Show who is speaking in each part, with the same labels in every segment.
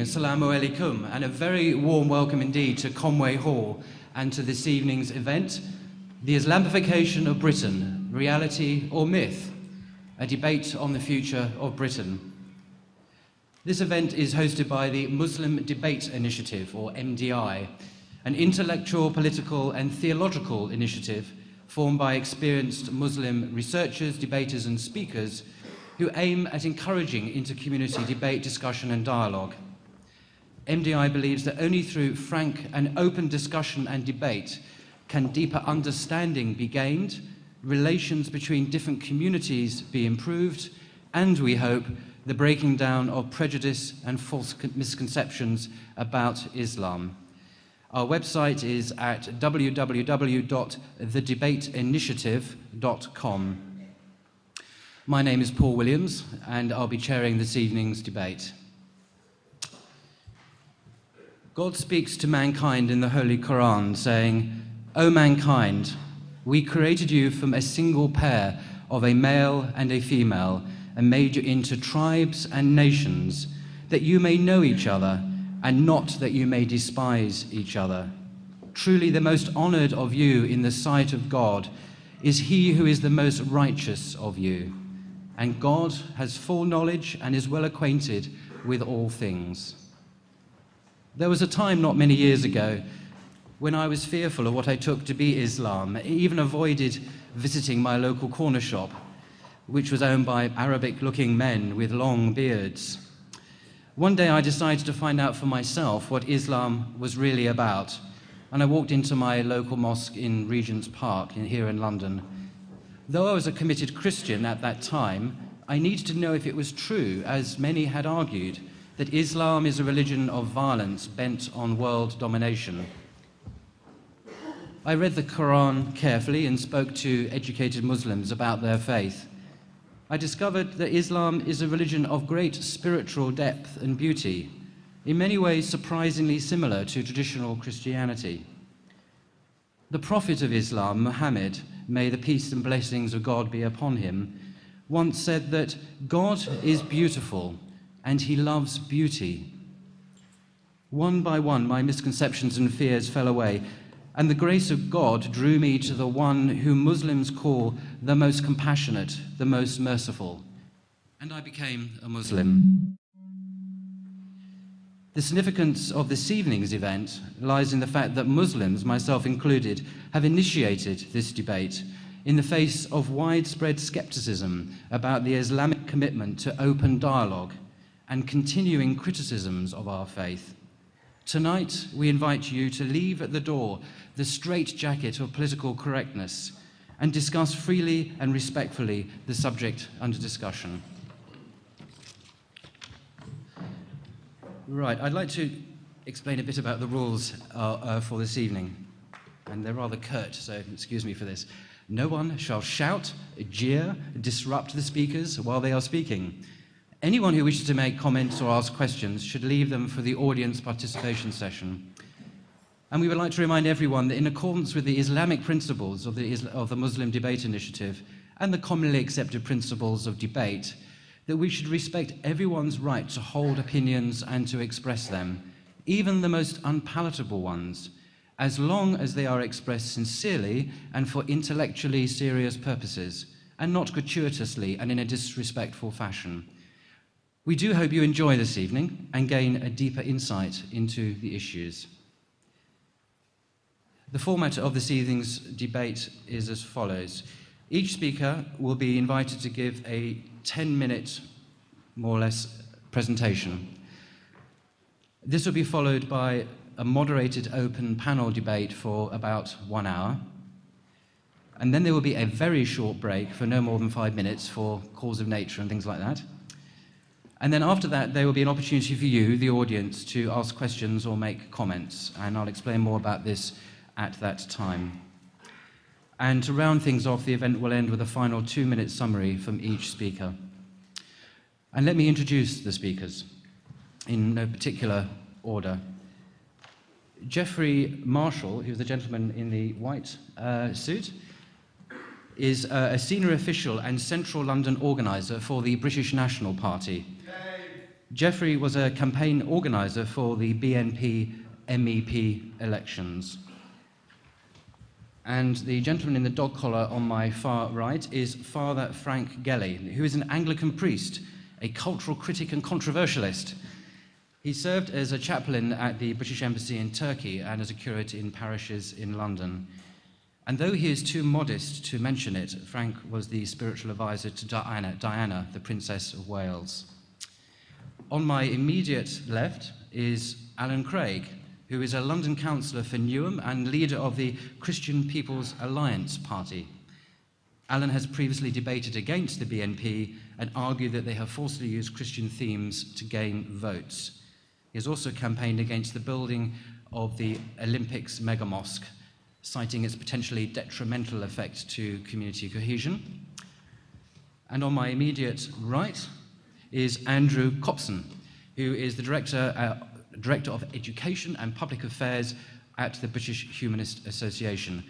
Speaker 1: Assalamu alaikum, and a very warm welcome indeed to Conway Hall and to this evening's event, The Islamification of Britain, Reality or Myth, a debate on the future of Britain. This event is hosted by the Muslim Debate Initiative, or MDI, an intellectual, political and theological initiative formed by experienced Muslim researchers, debaters and speakers who aim at encouraging inter-community debate, discussion and dialogue. MDI believes that only through frank and open discussion and debate can deeper understanding be gained, relations between different communities be improved, and we hope the breaking down of prejudice and false misconceptions about Islam. Our website is at www.thedebateinitiative.com. My name is Paul Williams, and I'll be chairing this evening's debate. God speaks to mankind in the Holy Quran, saying, O mankind, we created you from a single pair of a male and a female, and made you into tribes and nations, that you may know each other and not that you may despise each other. Truly, the most honored of you in the sight of God is he who is the most righteous of you. And God has full knowledge and is well acquainted with all things. There was a time not many years ago when I was fearful of what I took to be Islam, even avoided visiting my local corner shop, which was owned by Arabic looking men with long beards. One day I decided to find out for myself what Islam was really about, and I walked into my local mosque in Regent's Park in, here in London. Though I was a committed Christian at that time, I needed to know if it was true, as many had argued, that Islam is a religion of violence bent on world domination. I read the Quran carefully and spoke to educated Muslims about their faith. I discovered that Islam is a religion of great spiritual depth and beauty, in many ways surprisingly similar to traditional Christianity. The prophet of Islam, Muhammad, may the peace and blessings of God be upon him, once said that God is beautiful and he loves beauty. One by one, my misconceptions and fears fell away, and the grace of God drew me to the one whom Muslims call the most compassionate, the most merciful. And I became a Muslim. The significance of this evening's event lies in the fact that Muslims, myself included, have initiated this debate in the face of widespread skepticism about the Islamic commitment to open dialogue and continuing criticisms of our faith. Tonight, we invite you to leave at the door the straitjacket of political correctness and discuss freely and respectfully the subject under discussion. Right, I'd like to explain a bit about the rules uh, uh, for this evening. And they're rather curt, so excuse me for this. No one shall shout, jeer, disrupt the speakers while they are speaking. Anyone who wishes to make comments or ask questions should leave them for the audience participation session. And we would like to remind everyone that in accordance with the Islamic principles of the, of the Muslim Debate Initiative and the commonly accepted principles of debate, that we should respect everyone's right to hold opinions and to express them, even the most unpalatable ones, as long as they are expressed sincerely and for intellectually serious purposes, and not gratuitously and in a disrespectful fashion. We do hope you enjoy this evening and gain a deeper insight into the issues. The format of this evening's debate is as follows. Each speaker will be invited to give a 10-minute, more or less, presentation. This will be followed by a moderated open panel debate for about one hour. And then there will be a very short break for no more than five minutes for calls of nature and things like that. And then after that, there will be an opportunity for you, the audience, to ask questions or make comments. And I'll explain more about this at that time. And to round things off, the event will end with a final two-minute summary from each speaker. And let me introduce the speakers in no particular order. Geoffrey Marshall, who's the gentleman in the white uh, suit, is uh, a senior official and central London organiser for the British National Party. Geoffrey was a campaign organizer for the BNP MEP elections. And the gentleman in the dog collar on my far right is Father Frank Gelli, who is an Anglican priest, a cultural critic and controversialist. He served as a chaplain at the British Embassy in Turkey and as a curate in parishes in London. And though he is too modest to mention it, Frank was the spiritual advisor to Diana, Diana, the Princess of Wales. On my immediate left is Alan Craig, who is a London councillor for Newham and leader of the Christian People's Alliance Party. Alan has previously debated against the BNP and argued that they have forcibly used Christian themes to gain votes. He has also campaigned against the building of the Olympics mega mosque, citing its potentially detrimental effect to community cohesion. And on my immediate right is Andrew Copson, who is the director uh, Director of Education and Public Affairs at the British Humanist Association.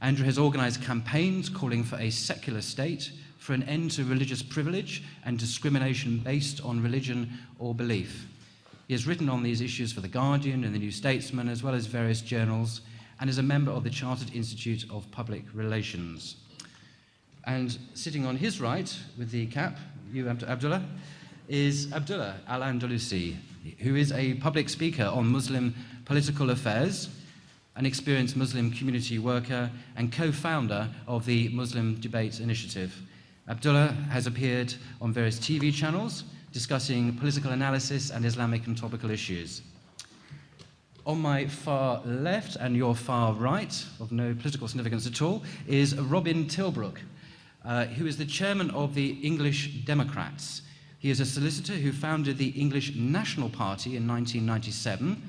Speaker 1: Andrew has organised campaigns calling for a secular state, for an end to religious privilege and discrimination based on religion or belief. He has written on these issues for The Guardian and The New Statesman, as well as various journals, and is a member of the Chartered Institute of Public Relations. And sitting on his right, with the cap, you, Abdullah, is Abdullah Al-Andalusi, who is a public speaker on Muslim political affairs, an experienced Muslim community worker, and co-founder of the Muslim Debate Initiative. Abdullah has appeared on various TV channels discussing political analysis and Islamic and topical issues. On my far left and your far right, of no political significance at all, is Robin Tilbrook, uh, who is the chairman of the English Democrats. He is a solicitor who founded the English National Party in 1997.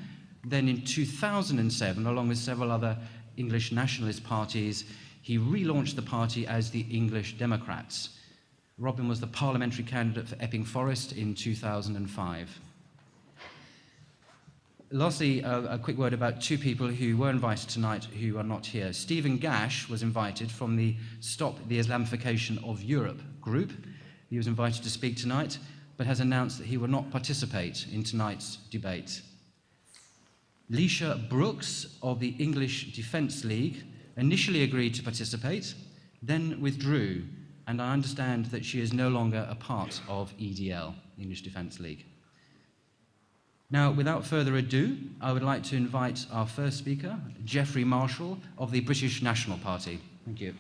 Speaker 1: Then in 2007, along with several other English nationalist parties, he relaunched the party as the English Democrats. Robin was the parliamentary candidate for Epping Forest in 2005. Lastly, a quick word about two people who were invited tonight who are not here. Stephen Gash was invited from the Stop the Islamification of Europe group. He was invited to speak tonight, but has announced that he will not participate in tonight's debate. Leisha Brooks of the English Defence League initially agreed to participate, then withdrew, and I understand that she is no longer a part of EDL, the English Defence League. Now, without further ado, I would like to invite our first speaker, Geoffrey Marshall of the British National Party. Thank you.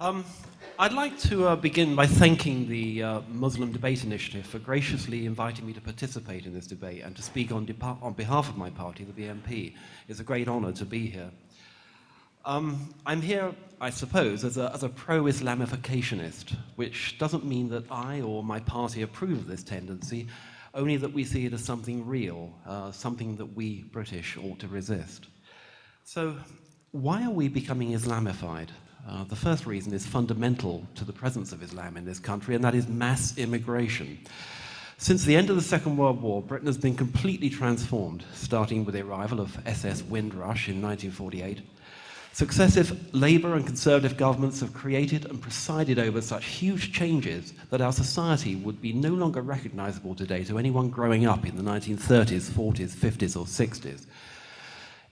Speaker 2: Um, I'd like to uh, begin by thanking the uh, Muslim Debate Initiative for graciously inviting me to participate in this debate and to speak on, on behalf of my party, the BNP. It's a great honor to be here. Um, I'm here, I suppose, as a, as a pro-Islamificationist, which doesn't mean that I or my party approve of this tendency, only that we see it as something real, uh, something that we British ought to resist. So, why are we becoming Islamified? Uh, the first reason is fundamental to the presence of Islam in this country, and that is mass immigration. Since the end of the Second World War, Britain has been completely transformed, starting with the arrival of SS Windrush in 1948. Successive Labour and Conservative governments have created and presided over such huge changes that our society would be no longer recognisable today to anyone growing up in the 1930s, 40s, 50s, or 60s.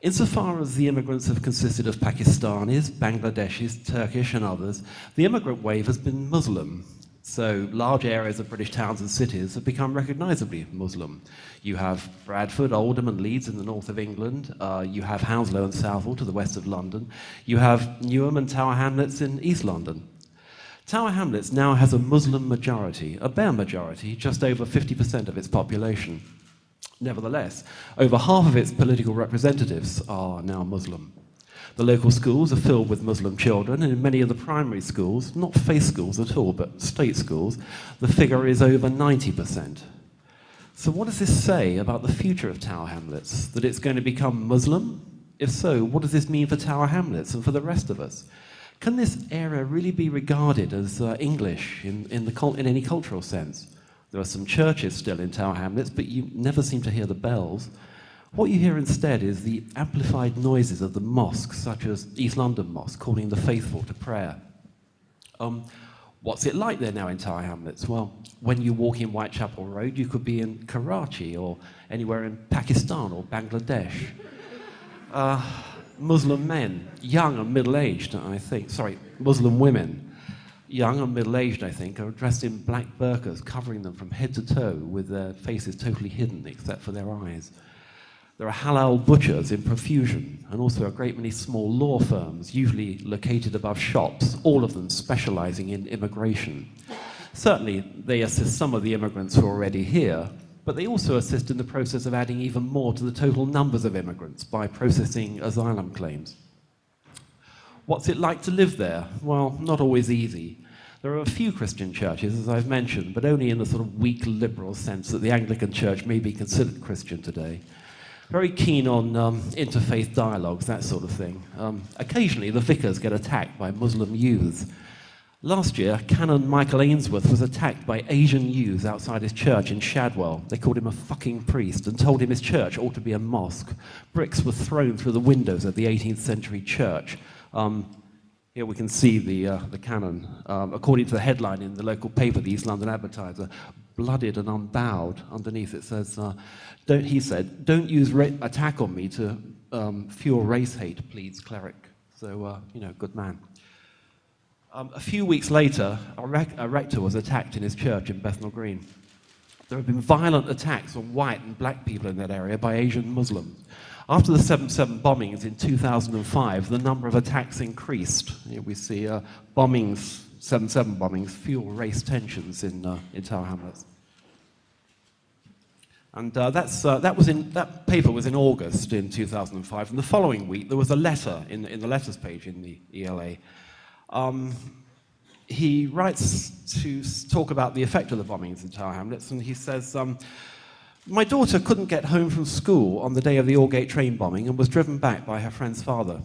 Speaker 2: Insofar as the immigrants have consisted of Pakistanis, Bangladeshis, Turkish, and others, the immigrant wave has been Muslim. So large areas of British towns and cities have become recognisably Muslim. You have Bradford, Oldham, and Leeds in the north of England. Uh, you have Hounslow and Southall to the west of London. You have Newham and Tower Hamlets in East London. Tower Hamlets now has a Muslim majority, a bare majority, just over 50% of its population. Nevertheless, over half of its political representatives are now Muslim. The local schools are filled with Muslim children, and in many of the primary schools, not faith schools at all, but state schools, the figure is over 90%. So, what does this say about the future of Tower Hamlets? That it's going to become Muslim? If so, what does this mean for Tower Hamlets and for the rest of us? Can this area really be regarded as uh, English in, in, the, in any cultural sense? There are some churches still in Tower Hamlets, but you never seem to hear the bells. What you hear instead is the amplified noises of the mosques, such as East London Mosque, calling the faithful to prayer. Um, what's it like there now in Tower Hamlets? Well, when you walk in Whitechapel Road, you could be in Karachi or anywhere in Pakistan or Bangladesh. Uh, Muslim men, young and middle aged, I think, sorry, Muslim women, young and middle aged, I think, are dressed in black burqas, covering them from head to toe with their faces totally hidden except for their eyes. There are halal butchers in profusion, and also a great many small law firms, usually located above shops, all of them specializing in immigration. Certainly, they assist some of the immigrants who are already here, but they also assist in the process of adding even more to the total numbers of immigrants by processing asylum claims. What's it like to live there? Well, not always easy. There are a few Christian churches, as I've mentioned, but only in the sort of weak liberal sense that the Anglican Church may be considered Christian today very keen on um, interfaith dialogues, that sort of thing. Um, occasionally, the vicars get attacked by Muslim youths. Last year, Canon Michael Ainsworth was attacked by Asian youths outside his church in Shadwell. They called him a fucking priest and told him his church ought to be a mosque. Bricks were thrown through the windows of the 18th century church. Um, here we can see the, uh, the canon. Um, according to the headline in the local paper, the East London Advertiser, blooded and unbowed. Underneath it says, uh, don't, he said, don't use attack on me to um, fuel race hate, pleads cleric. So, uh, you know, good man. Um, a few weeks later, a, rec a rector was attacked in his church in Bethnal Green. There have been violent attacks on white and black people in that area by Asian Muslims. After the 7-7 bombings in 2005, the number of attacks increased. Here we see uh, bombings, 7-7 bombings, fuel race tensions in, uh, in Tower Hamlets. And uh, that's, uh, that, was in, that paper was in August in 2005. And the following week, there was a letter in, in the letters page in the ELA. Um, he writes to talk about the effect of the bombings in Tower Hamlets, and he says, um, my daughter couldn't get home from school on the day of the Aldgate train bombing and was driven back by her friend's father.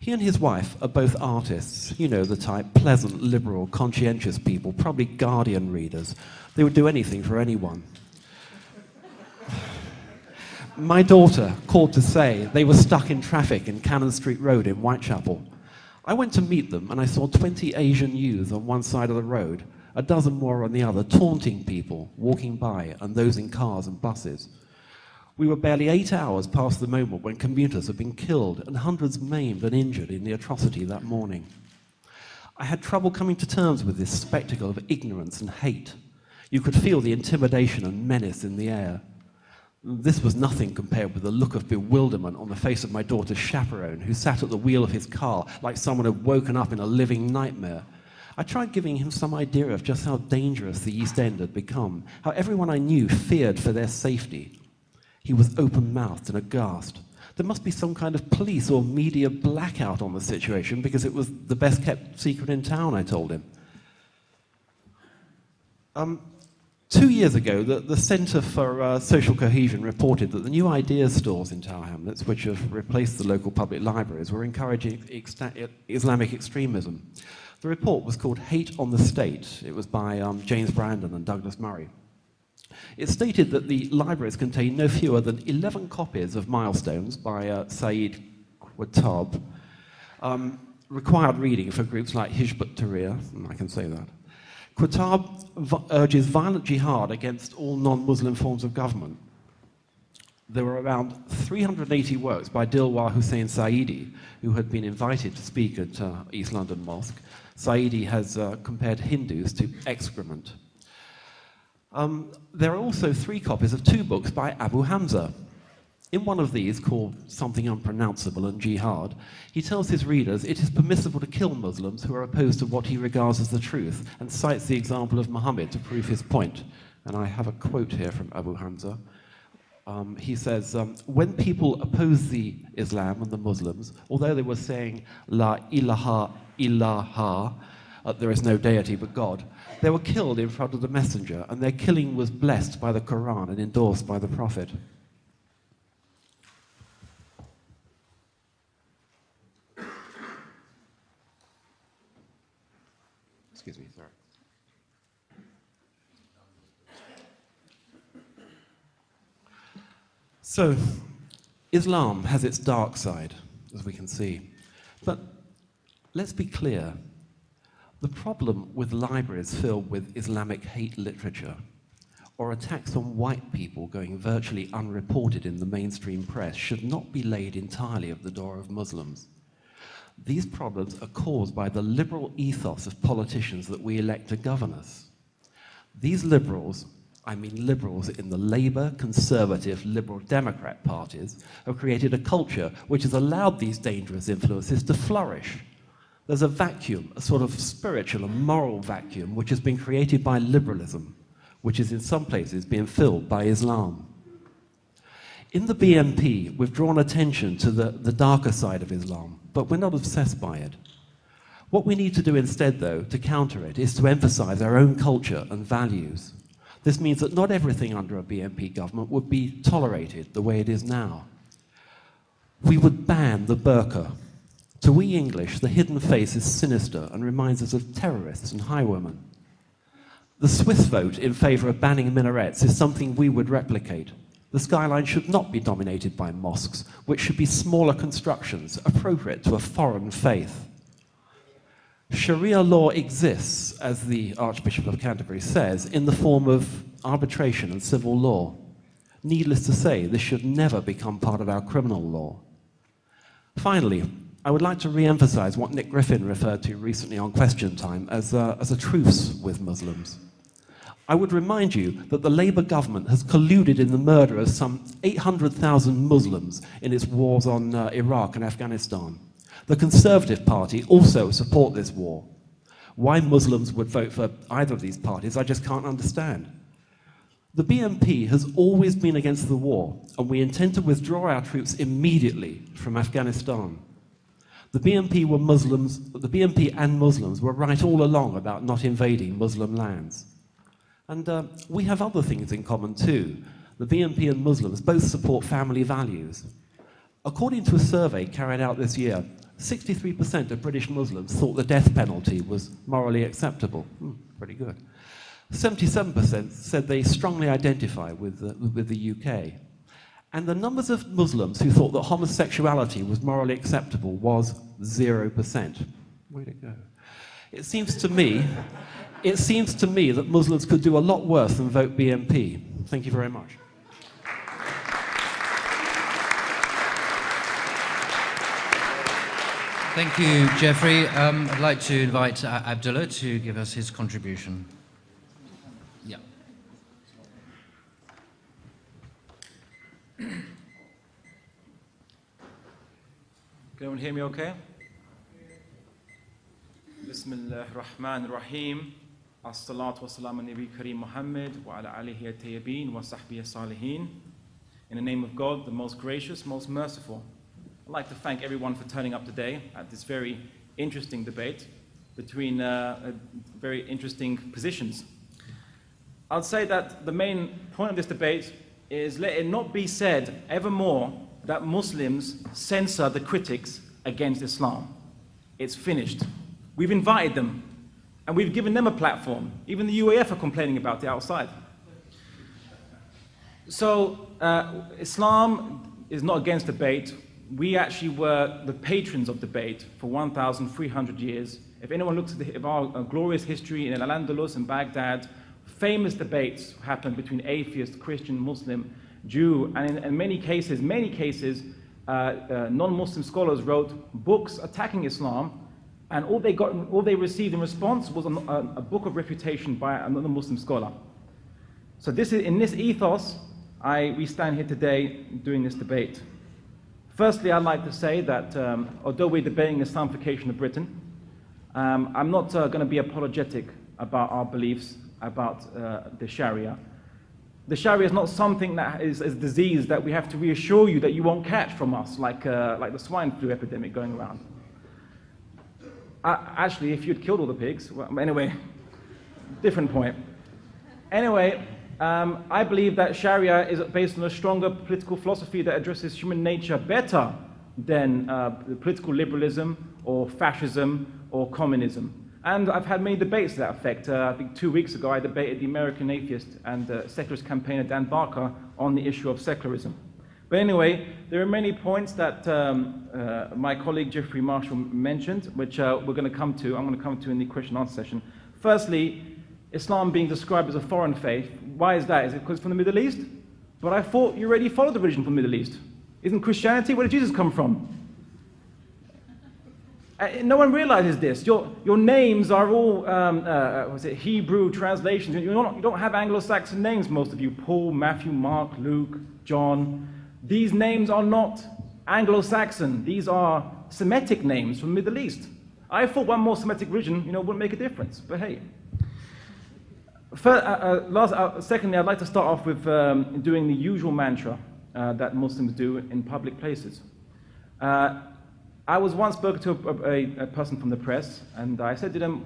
Speaker 2: He and his wife are both artists, you know the type, pleasant, liberal, conscientious people, probably Guardian readers. They would do anything for anyone. My daughter called to say they were stuck in traffic in Cannon Street Road in Whitechapel. I went to meet them and I saw 20 Asian youths on one side of the road a dozen more on the other, taunting people walking by and those in cars and buses. We were barely eight hours past the moment when commuters had been killed and hundreds maimed and injured in the atrocity that morning. I had trouble coming to terms with this spectacle of ignorance and hate. You could feel the intimidation and menace in the air. This was nothing compared with the look of bewilderment on the face of my daughter's chaperone, who sat at the wheel of his car like someone had woken up in a living nightmare. I tried giving him some idea of just how dangerous the East End had become, how everyone I knew feared for their safety. He was open-mouthed and aghast. There must be some kind of police or media blackout on the situation because it was the best kept secret in town, I told him. Um, two years ago, the, the Centre for uh, Social Cohesion reported that the new ideas stores in Tower Hamlets, which have replaced the local public libraries, were encouraging Islamic extremism. The report was called Hate on the State. It was by um, James Brandon and Douglas Murray. It stated that the libraries contain no fewer than 11 copies of Milestones by uh, Saeed Qutb, um, required reading for groups like Hizb ut-Tahrir, I can say that. Qutb urges violent jihad against all non-Muslim forms of government, there were around 380 works by Dilwar Hussain Saidi, who had been invited to speak at uh, East London Mosque. Saidi has uh, compared Hindus to excrement. Um, there are also three copies of two books by Abu Hamza. In one of these, called Something Unpronounceable and Jihad, he tells his readers it is permissible to kill Muslims who are opposed to what he regards as the truth, and cites the example of Muhammad to prove his point. And I have a quote here from Abu Hamza um, he says, um, when people oppose the Islam and the Muslims, although they were saying, La ilaha illallah, uh, there is no deity but God, they were killed in front of the messenger, and their killing was blessed by the Quran and endorsed by the Prophet. Excuse me, sorry. So, Islam has its dark side, as we can see. Let's be clear the problem with libraries filled with Islamic hate literature or attacks on white people going virtually unreported in the mainstream press should not be laid entirely at the door of Muslims. These problems are caused by the liberal ethos of politicians that we elect to govern us. These liberals, I mean liberals in the Labour, Conservative, Liberal Democrat parties, have created a culture which has allowed these dangerous influences to flourish. There's a vacuum, a sort of spiritual and moral vacuum, which has been created by liberalism which is in some places being filled by Islam. In the BNP, we've drawn attention to the, the darker side of Islam, but we're not obsessed by it. What we need to do instead, though, to counter it, is to emphasize our own culture and values. This means that not everything under a BNP government would be tolerated the way it is now. We would ban the burqa. To we English, the hidden face is sinister and reminds us of terrorists and highwaymen. The Swiss vote in favour of banning minarets is something we would replicate. The skyline should not be dominated by mosques, which should be smaller constructions appropriate to a foreign faith. Sharia law exists, as the Archbishop of Canterbury says, in the form of arbitration and civil law. Needless to say, this should never become part of our criminal law. Finally, I would like to re-emphasize what Nick Griffin referred to recently on Question Time as a, as a truce with Muslims. I would remind you that the Labour government has colluded in the murder of some 800,000 Muslims in its wars on uh, Iraq and Afghanistan. The Conservative Party also support this war. Why Muslims would vote for either of these parties, I just can't understand. The BNP has always been against the war, and we intend to withdraw our troops immediately from Afghanistan. The BNP were Muslims, the BNP and Muslims were right all along about not invading Muslim lands. And uh, we have other things in common too. The BNP and Muslims both support family values. According to a survey carried out this year, 63% of British Muslims thought the death penalty was morally acceptable. Hmm, pretty good. 77% said they strongly identify with the, with the UK. And the numbers of Muslims who thought that homosexuality was morally acceptable was 0%. Way to go. It seems to me it seems to me that Muslims could do a lot worse than vote BNP. Thank you very much.
Speaker 1: Thank you, Geoffrey. Um, I'd like to invite uh, Abdullah to give us his contribution.
Speaker 3: Can everyone hear me okay? Bismillah ar-Rahman ar-Rahim. As-salatu was-salamu nabi Kareem Muhammad wa ala alihi at-tayyibin wa sahbihi salihin In the name of God, the most gracious, most merciful. I'd like to thank everyone for turning up today at this very interesting debate between uh, uh very interesting positions. I'd say that the main point of this debate is let it not be said evermore that Muslims censor the critics against Islam. It's finished. We've invited them and we've given them a platform. Even the UAF are complaining about it outside. So uh, Islam is not against debate. We actually were the patrons of debate for 1,300 years. If anyone looks at the, our uh, glorious history in Al-Andalus and Baghdad, famous debates happened between atheist, Christian, Muslim, Jew, and in, in many cases, many cases, uh, uh non-Muslim scholars wrote books attacking Islam and all they, got, all they received in response was a, a book of refutation by another Muslim scholar. So this is, in this ethos, I, we stand here today doing this debate. Firstly, I'd like to say that um, although we're debating the Islamification of Britain, um, I'm not uh, going to be apologetic about our beliefs about uh, the Sharia. The Sharia is not something that is a disease that we have to reassure you that you won't catch from us, like, uh, like the swine flu epidemic going around. Uh, actually, if you'd killed all the pigs, well, anyway, different point. Anyway, um, I believe that Sharia is based on a stronger political philosophy that addresses human nature better than uh, political liberalism or fascism or communism. And I've had many debates to that effect. Uh, I think two weeks ago I debated the American atheist and uh, secularist campaigner Dan Barker on the issue of secularism. But anyway, there are many points that um, uh, my colleague Geoffrey Marshall mentioned, which uh, we're going to come to. I'm going to come to in the question and answer session. Firstly, Islam being described as a foreign faith. Why is that? Is it because it's from the Middle East? But I thought you already followed the religion from the Middle East. Isn't Christianity? Where did Jesus come from? Uh, no one realizes this. Your, your names are all um, uh, was it Hebrew translations. You're not, you don't have Anglo-Saxon names, most of you. Paul, Matthew, Mark, Luke, John. These names are not Anglo-Saxon. These are Semitic names from the Middle East. I thought one more Semitic religion, you know, wouldn't make a difference. But hey. Uh, uh, last, uh, secondly, I'd like to start off with um, doing the usual mantra uh, that Muslims do in public places. I was once spoken to a, a, a, person from the press, and I said to them,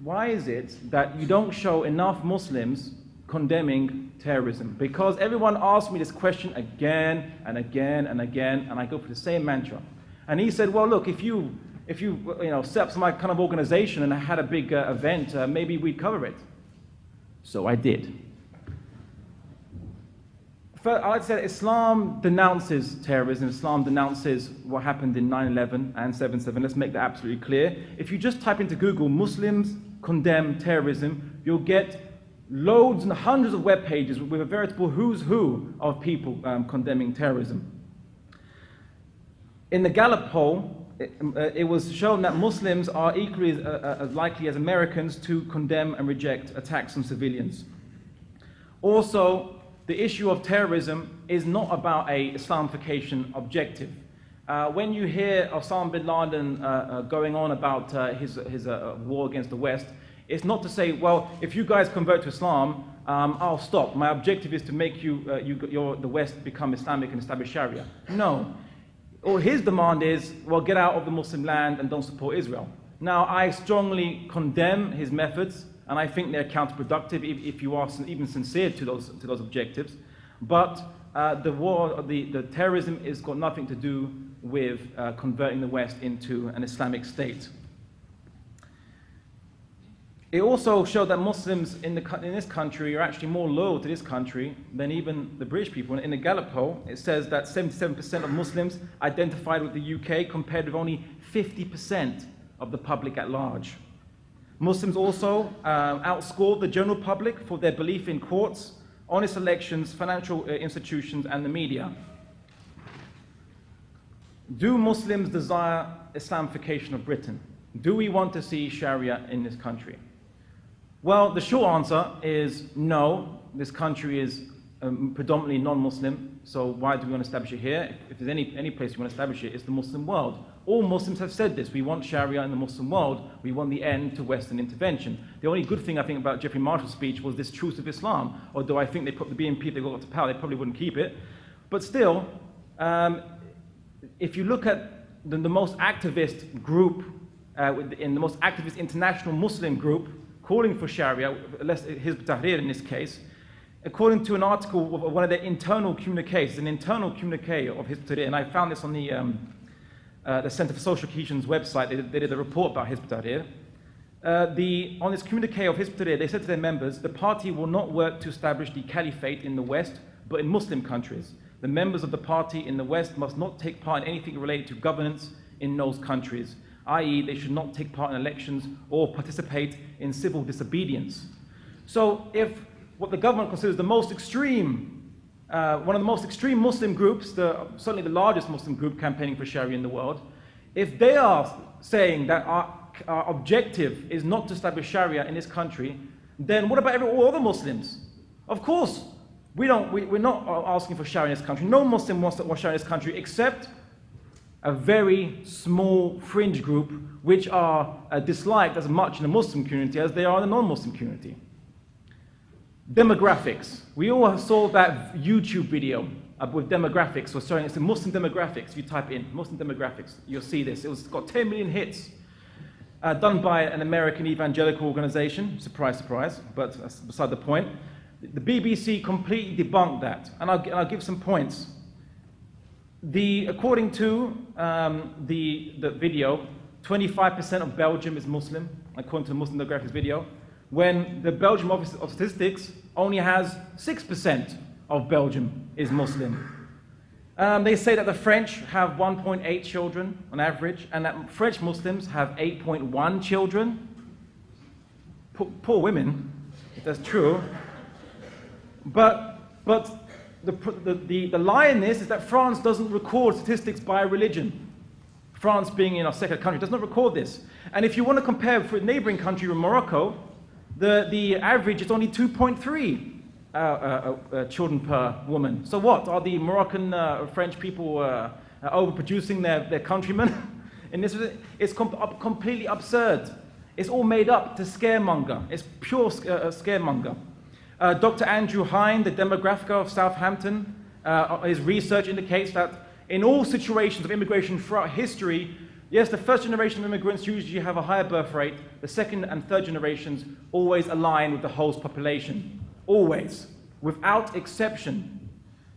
Speaker 3: why is it that you don't show enough Muslims condemning terrorism? Because everyone asks me this question again and again and again, and I go for the same mantra. And he said, well, look, if you, if you, you know, set up some kind of organization and had a big uh, event, uh, maybe we'd cover it. So I did. I would say Islam denounces terrorism. Islam denounces what happened in 9-11 and 7-7. Let's make that absolutely clear. If you just type into Google, Muslims condemn terrorism, you'll get loads and hundreds of web pages with a veritable who's who of people um, condemning terrorism. In the Gallup poll, it, uh, it, was shown that Muslims are equally as, uh, uh, as likely as Americans to condemn and reject attacks on civilians. Also, the issue of terrorism is not about a Islamification objective. Uh, when you hear Osama bin Laden uh, uh, going on about uh, his, his uh, war against the West, it's not to say, well, if you guys convert to Islam, um, I'll stop. My objective is to make you, uh, you the West become Islamic and establish Sharia. No. Or his demand is, well, get out of the Muslim land and don't support Israel. Now, I strongly condemn his methods and I think they're counterproductive if, if you are even sincere to those, to those objectives. But uh, the war, the, the terrorism has got nothing to do with uh, converting the West into an Islamic state. It also showed that Muslims in, the, in this country are actually more loyal to this country than even the British people. In the Gallup poll, it says that 77% of Muslims identified with the UK compared with only 50% of the public at large. Muslims also uh, outscored the general public for their belief in courts, honest elections, financial uh, institutions, and the media. Do Muslims desire Islamification of Britain? Do we want to see Sharia in this country? Well, the short answer is no. This country is um, predominantly non-Muslim, so why do we want to establish it here? If, there's any, any place we want to establish it, it's the Muslim world. All Muslims have said this. We want Sharia in the Muslim world. We want the end to Western intervention. The only good thing I think about Geoffrey Marshall's speech was this truth of Islam. Although I think they put the BNP, if they got to power, they probably wouldn't keep it. But still, um, if you look at the, the most activist group, uh, in the most activist international Muslim group, calling for Sharia, Hizb Tahrir in this case, according to an article of one of their internal communiques, an internal communique of Hizb Tahrir, and I found this on the um, uh, the Center for Social Cohesion's website, they, they did a report about Hizb Tahrir. Uh, the, on this communique of Hizb Tahrir, they said to their members, the party will not work to establish the caliphate in the West, but in Muslim countries. The members of the party in the West must not take part in anything related to governance in those countries, i.e., they should not take part in elections or participate in civil disobedience. So, if what the government considers the most extreme uh, one of the most extreme Muslim groups, the, certainly the largest Muslim group campaigning for Sharia in the world, if they are saying that our, our objective is not to establish Sharia in this country, then what about every, all other Muslims? Of course, we don't, we, we're not asking for Sharia in this country. No Muslim wants Sharia in this country except a very small fringe group which are uh, disliked as much in the Muslim community as they are in the non-Muslim community. Demographics. We all saw that YouTube video with demographics, so showing it's the Muslim demographics. If you type in Muslim demographics, you'll see this. It was got 10 million hits, uh, done by an American evangelical organization. Surprise, surprise, but that's beside the point. The BBC completely debunked that, and I'll, I'll give some points. The, according to um, the, the video, 25% of Belgium is Muslim, according to the Muslim demographics video when the Belgium Office of Statistics only has 6% of Belgium is Muslim. Um, they say that the French have 1.8 children on average, and that French Muslims have 8.1 children. Poor, poor women, if that's true. But, but the, the, the, the lie in this is that France doesn't record statistics by religion. France being in our second country does not record this. And if you want to compare with a neighboring country, Morocco, the, the average is only 2.3 uh, uh, uh, children per woman. So what? Are the Moroccan uh, French people uh, uh, overproducing their, their countrymen? In this, it's com completely absurd. It's all made up to scaremonger. It's pure scaremonger. Dr. Andrew Hinde, the demographer of Southampton, his research indicates that in all situations of immigration throughout history, yes, the first generation of immigrants usually have a higher birth rate. The second and third generations always align with the host population always, without exception.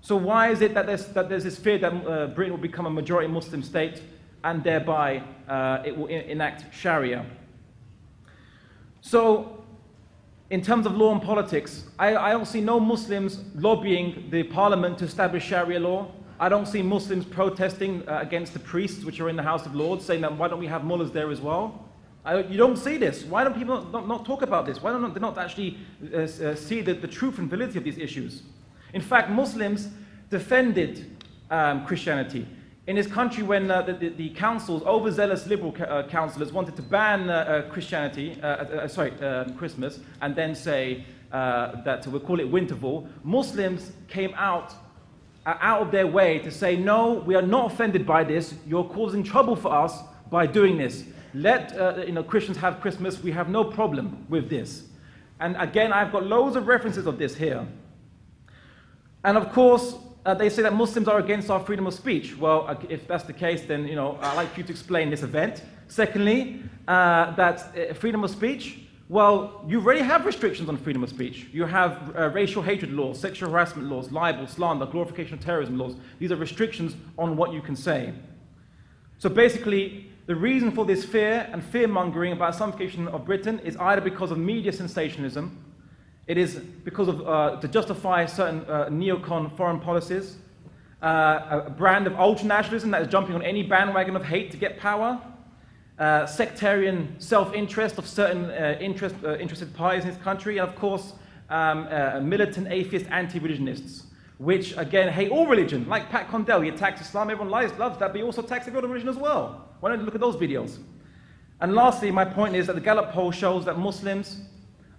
Speaker 3: So why is it that there's, that there's this fear that uh, Britain will become a majority Muslim state and thereby uh, it will enact Sharia? So in terms of law and politics, I, I don't see no Muslims lobbying the parliament to establish Sharia law. I don't see Muslims protesting uh, against the priests which are in the House of Lords, saying that why don't we have mullahs there as well? I, you don't see this. Why don't people not, not, not talk about this? Why don't they not actually uh, uh, see the, the truth and validity of these issues? In fact, Muslims defended um, Christianity. In this country, when uh, the, the, the, councils, overzealous liberal uh, councillors, wanted to ban uh Christianity, sorry, um, Christmas, and then say that we'll call it Winterval, Muslims came out out of their way to say, no, we are not offended by this. You're causing trouble for us by doing this. Let uh, you know, Christians have Christmas. We have no problem with this. And again, I've got loads of references of this here. And of course, uh, they say that Muslims are against our freedom of speech. Well, if that's the case, then you know, I'd like you to explain this event. Secondly, uh, that uh, freedom of speech, well, you already have restrictions on freedom of speech. You have uh, racial hatred laws, sexual harassment laws, libel, slander, glorification of terrorism laws. These are restrictions on what you can say. So basically, the reason for this fear and fear-mongering about Islamification of Britain is either because of media sensationalism, it is because of, uh, to justify certain uh, neocon foreign policies, uh, a brand of ultra-nationalism that is jumping on any bandwagon of hate to get power, uh, sectarian self-interest of certain uh, interest, uh, interested parties in this country, and of course, um, militant atheist anti-religionists which again hate all religion, like Pat Condell. He attacks Islam, everyone lies, loves that, but he also attacks every other religion as well. Why don't you look at those videos? And lastly, my point is that the Gallup poll shows that Muslims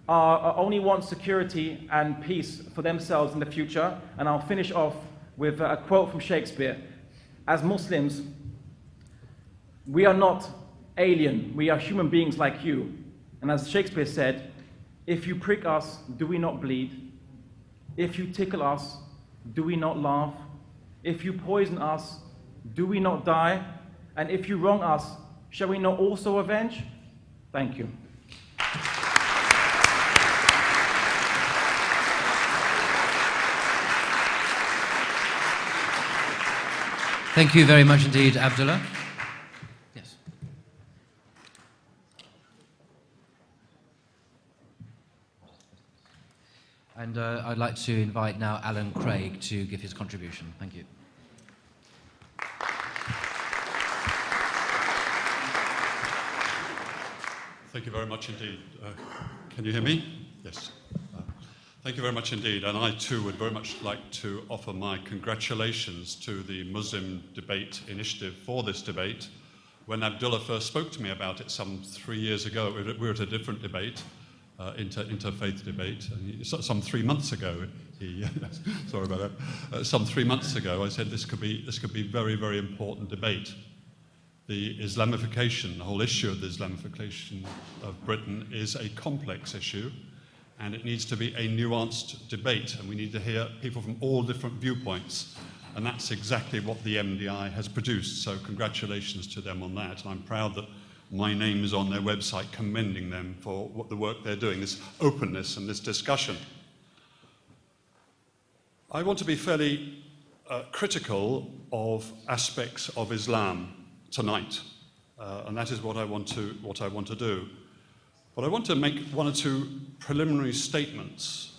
Speaker 3: are, are only want security and peace for themselves in the future. And I'll finish off with a quote from Shakespeare. As Muslims, we are not alien, we are human beings like you. And as Shakespeare said, if you prick us, do we not bleed? If you tickle us, do we not laugh? If you poison us, do we not die? And if you wrong us, shall we not also avenge? Thank you.
Speaker 1: Thank you very much indeed, Abdullah. And uh, I'd like to invite now Alan Craig to give his contribution. Thank you.
Speaker 4: Thank you very much indeed. Uh, can you hear me? Yes. Uh, thank you very much indeed. And I too would very much like to offer my congratulations to the Muslim Debate Initiative for this debate. When Abdullah first spoke to me about it some three years ago, we were at a different debate uh, inter, interfaith debate. And some three months ago, he, sorry about that, uh, some three months ago, I said this could be this could be very very important debate. The Islamification, the whole issue of the Islamification of Britain is a complex issue, and it needs to be a nuanced debate, and we need to hear people from all different viewpoints. And that's exactly what the MDI has produced. So congratulations to them on that. And I'm proud that my name is on their website commending them for what the work they're doing, this openness and this discussion. I want to be fairly uh, critical of aspects of Islam tonight, uh, and that is what I, want to, what I want to do. But I want to make one or two preliminary statements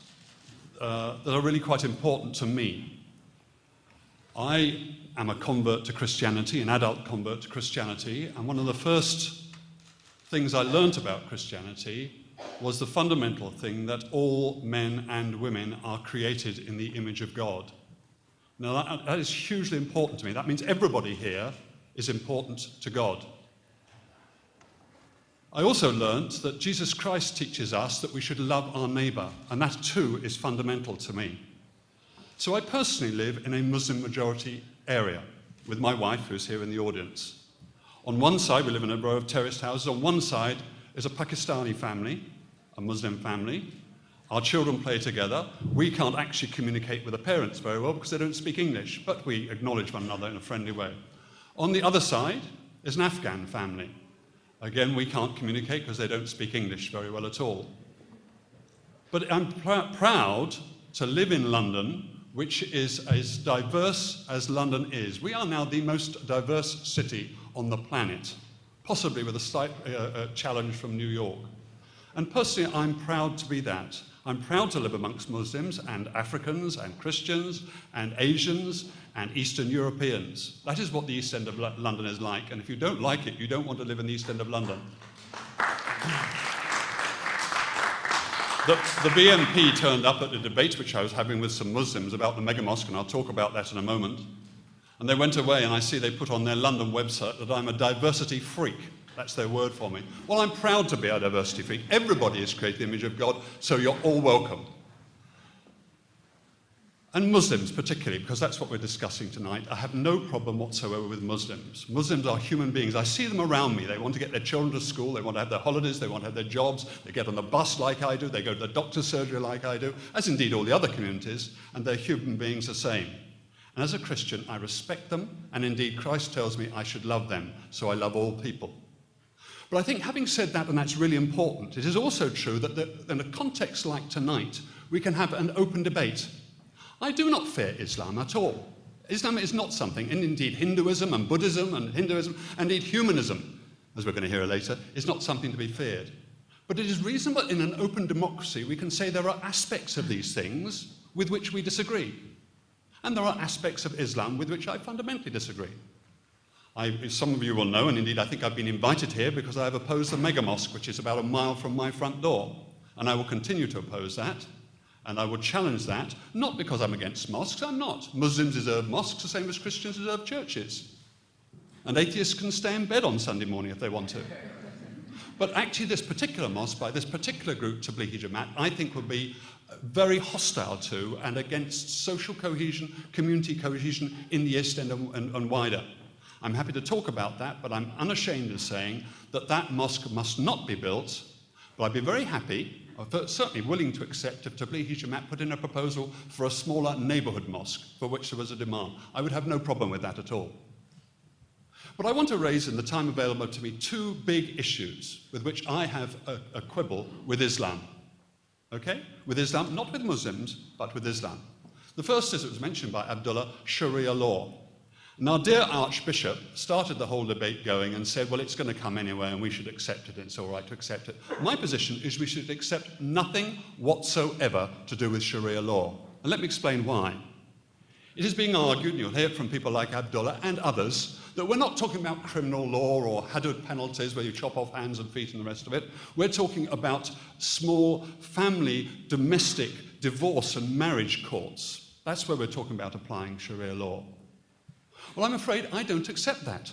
Speaker 4: uh, that are really quite important to me. I am a convert to Christianity, an adult convert to Christianity, and one of the first things I learnt about Christianity was the fundamental thing that all men and women are created in the image of God. Now, that, that is hugely important to me. That means everybody here is important to God. I also learnt that Jesus Christ teaches us that we should love our neighbour, and that too is fundamental to me. So I personally live in a Muslim majority area with my wife, who's here in the audience. On one side, we live in a row of terraced houses. On one side is a Pakistani family, a Muslim family. Our children play together. We can't actually communicate with the parents very well because they don't speak English, but we acknowledge one another in a friendly way. On the other side is an Afghan family. Again, we can't communicate because they don't speak English very well at all. But I'm pr proud to live in London, which is as diverse as London is. We are now the most diverse city on the planet, possibly with a slight uh, uh, challenge from New York. And personally, I'm proud to be that. I'm proud to live amongst Muslims and Africans and Christians and Asians and Eastern Europeans. That is what the East End of London is like, and if you don't like it, you don't want to live in the East End of London. The, the, BNP turned up at a debate which I was having with some Muslims about the mega mosque, and I'll talk about that in a moment. And they went away, and I see they put on their London website that I'm a diversity freak. That's their word for me. Well, I'm proud to be a diversity freak. Everybody is created the image of God, so you're all welcome. And Muslims, particularly, because that's what we're discussing tonight. I have no problem whatsoever with Muslims. Muslims are human beings. I see them around me. They want to get their children to school, they want to have their holidays, they want to have their jobs, they get on the bus like I do, they go to the doctor's surgery like I do, as indeed all the other communities, and they're human beings the same. And as a Christian, I respect them, and indeed Christ tells me I should love them, so I love all people. But I think having said that, and that's really important, it is also true that in a context like tonight, we can have an open debate. I do not fear Islam at all. Islam is not something, and indeed Hinduism and Buddhism and Hinduism, and indeed humanism, as we're going to hear later, is not something to be feared. But it is reasonable in an open democracy we can say there are aspects of these things with which we disagree. And there are aspects of Islam with which I fundamentally disagree. I, some of you will know, and indeed I think I've been invited here because I have opposed the mega mosque, which is about a mile from my front door. And I will continue to oppose that. And I will challenge that, not because I'm against mosques, I'm not. Muslims deserve mosques the same as Christians deserve churches. And atheists can stay in bed on Sunday morning if they want to. But actually, this particular mosque by this particular group, Tablighi Jamaat, I think would be very hostile to and against social cohesion, community cohesion in the East End and, and, and wider. I'm happy to talk about that, but I'm unashamed of saying that that mosque must not be built. But I'd be very happy, certainly willing to accept if Tablighi Jamaat put in a proposal for a smaller neighbourhood mosque for which there was a demand. I would have no problem with that at all. But I want to raise in the time available to me two big issues with which I have a, a quibble with Islam. Okay? With Islam, not with Muslims, but with Islam. The first, as it was mentioned by Abdullah, Sharia law. Now, dear Archbishop started the whole debate going and said, well, it's going to come anyway and we should accept it. It's all right to accept it. My position is we should accept nothing whatsoever to do with Sharia law. And let me explain why. It is being argued, and you'll hear it from people like Abdullah and others, that we're not talking about criminal law or hudud penalties where you chop off hands and feet and the rest of it. We're talking about small family, domestic, divorce and marriage courts. That's where we're talking about applying Sharia law. Well, I'm afraid I don't accept that.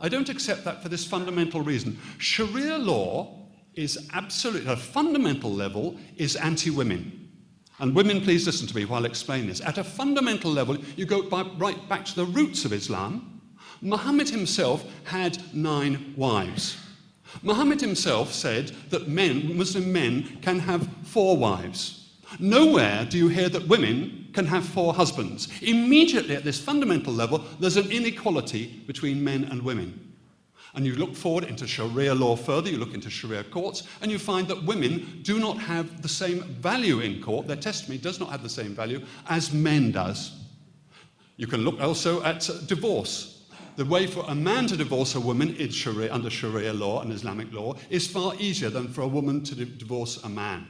Speaker 4: I don't accept that for this fundamental reason. Sharia law is absolutely, at a fundamental level, is anti-women. And women, please listen to me while I explain this. At a fundamental level, you go by, right back to the roots of Islam. Muhammad himself had nine wives. Muhammad himself said that men, Muslim men, can have four wives. Nowhere do you hear that women can have four husbands. Immediately at this fundamental level, there's an inequality between men and women. And you look forward into Sharia law further, you look into Sharia courts, and you find that women do not have the same value in court, their testimony does not have the same value as men does. You can look also at divorce. The way for a man to divorce a woman in Sharia, under Sharia law and Islamic law is far easier than for a woman to divorce a man.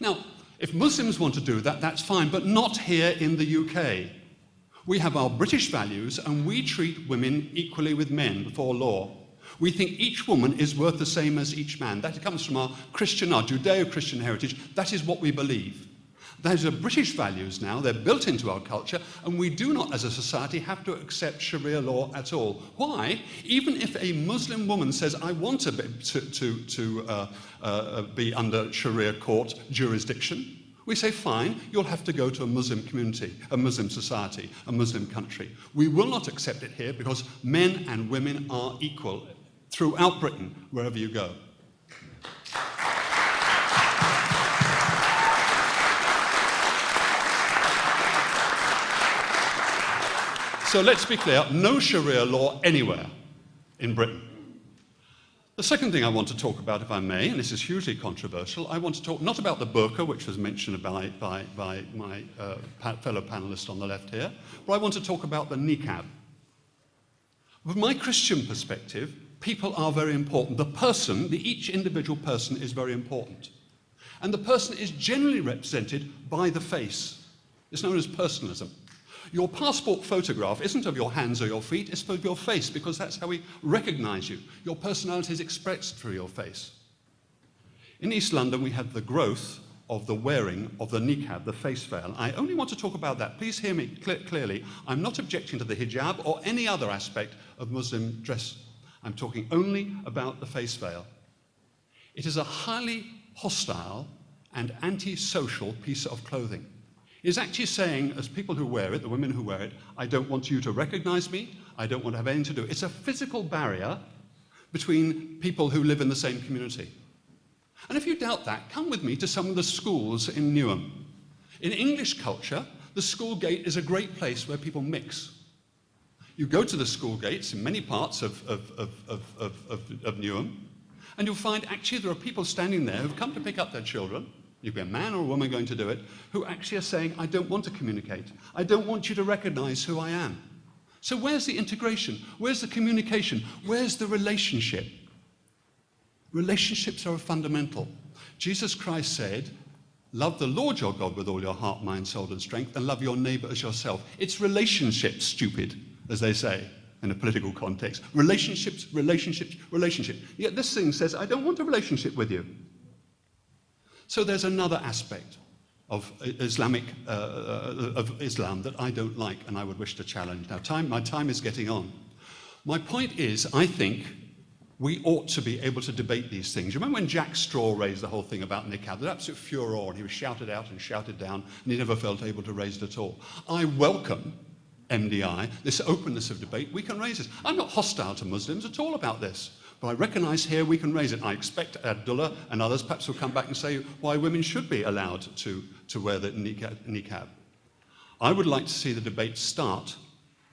Speaker 4: Now, if Muslims want to do that, that's fine, but not here in the UK. We have our British values and we treat women equally with men before law. We think each woman is worth the same as each man. That comes from our Christian, our Judeo Christian heritage. That is what we believe. Those are British values now, they're built into our culture, and we do not, as a society, have to accept Sharia law at all. Why? Even if a Muslim woman says, I want to be, to, to, to uh, uh, be under Sharia court jurisdiction, we say, fine, you'll have to go to a Muslim community, a Muslim society, a Muslim country. We will not accept it here because men and women are equal throughout Britain, wherever you go. So let's be clear, no Sharia law anywhere in Britain. The second thing I want to talk about, if I may, and this is hugely controversial, I want to talk not about the burqa, which was mentioned by, by, by my uh, fellow panelist on the left here, but I want to talk about the niqab. From my Christian perspective, people are very important. The person, the, each individual person is very important. And the person is generally represented by the face. It's known as personalism. Your passport photograph isn't of your hands or your feet, it's of your face because that's how we recognize you. Your personality is expressed through your face. In East London, we had the growth of the wearing of the niqab, the face veil. I only want to talk about that. Please hear me cl clearly. I'm not objecting to the hijab or any other aspect of Muslim dress. I'm talking only about the face veil. It is a highly hostile and antisocial piece of clothing is actually saying, as people who wear it, the women who wear it, I don't want you to recognize me, I don't want to have anything to do. It's a physical barrier between people who live in the same community. And if you doubt that, come with me to some of the schools in Newham. In English culture, the school gate is a great place where people mix. You go to the school gates in many parts of, of, of, of, Newham, and you'll find actually there are people standing there who've come to pick up their children, you can be a man or a woman going to do it, who actually are saying, I don't want to communicate. I don't want you to recognize who I am. So where's the integration? Where's the communication? Where's the relationship? Relationships are fundamental. Jesus Christ said, love the Lord your God with all your heart, mind, soul, and strength, and love your neighbor as yourself. It's relationships, stupid, as they say in a political context. Relationships, relationships, relationships. Yet this thing says, I don't want a relationship with you. So there's another aspect of Islamic, uh, uh, of Islam that I don't like and I would wish to challenge. Now, time, my time is getting on. My point is, I think we ought to be able to debate these things. You remember when Jack Straw raised the whole thing about niqab? There was absolute furor, and he was shouted out and shouted down, and he never felt able to raise it at all. I welcome MDI, this openness of debate. We can raise this. I'm not hostile to Muslims at all about this. But I recognise here we can raise it. I expect Abdullah and others perhaps will come back and say why women should be allowed to, to wear the niqab. I would like to see the debate start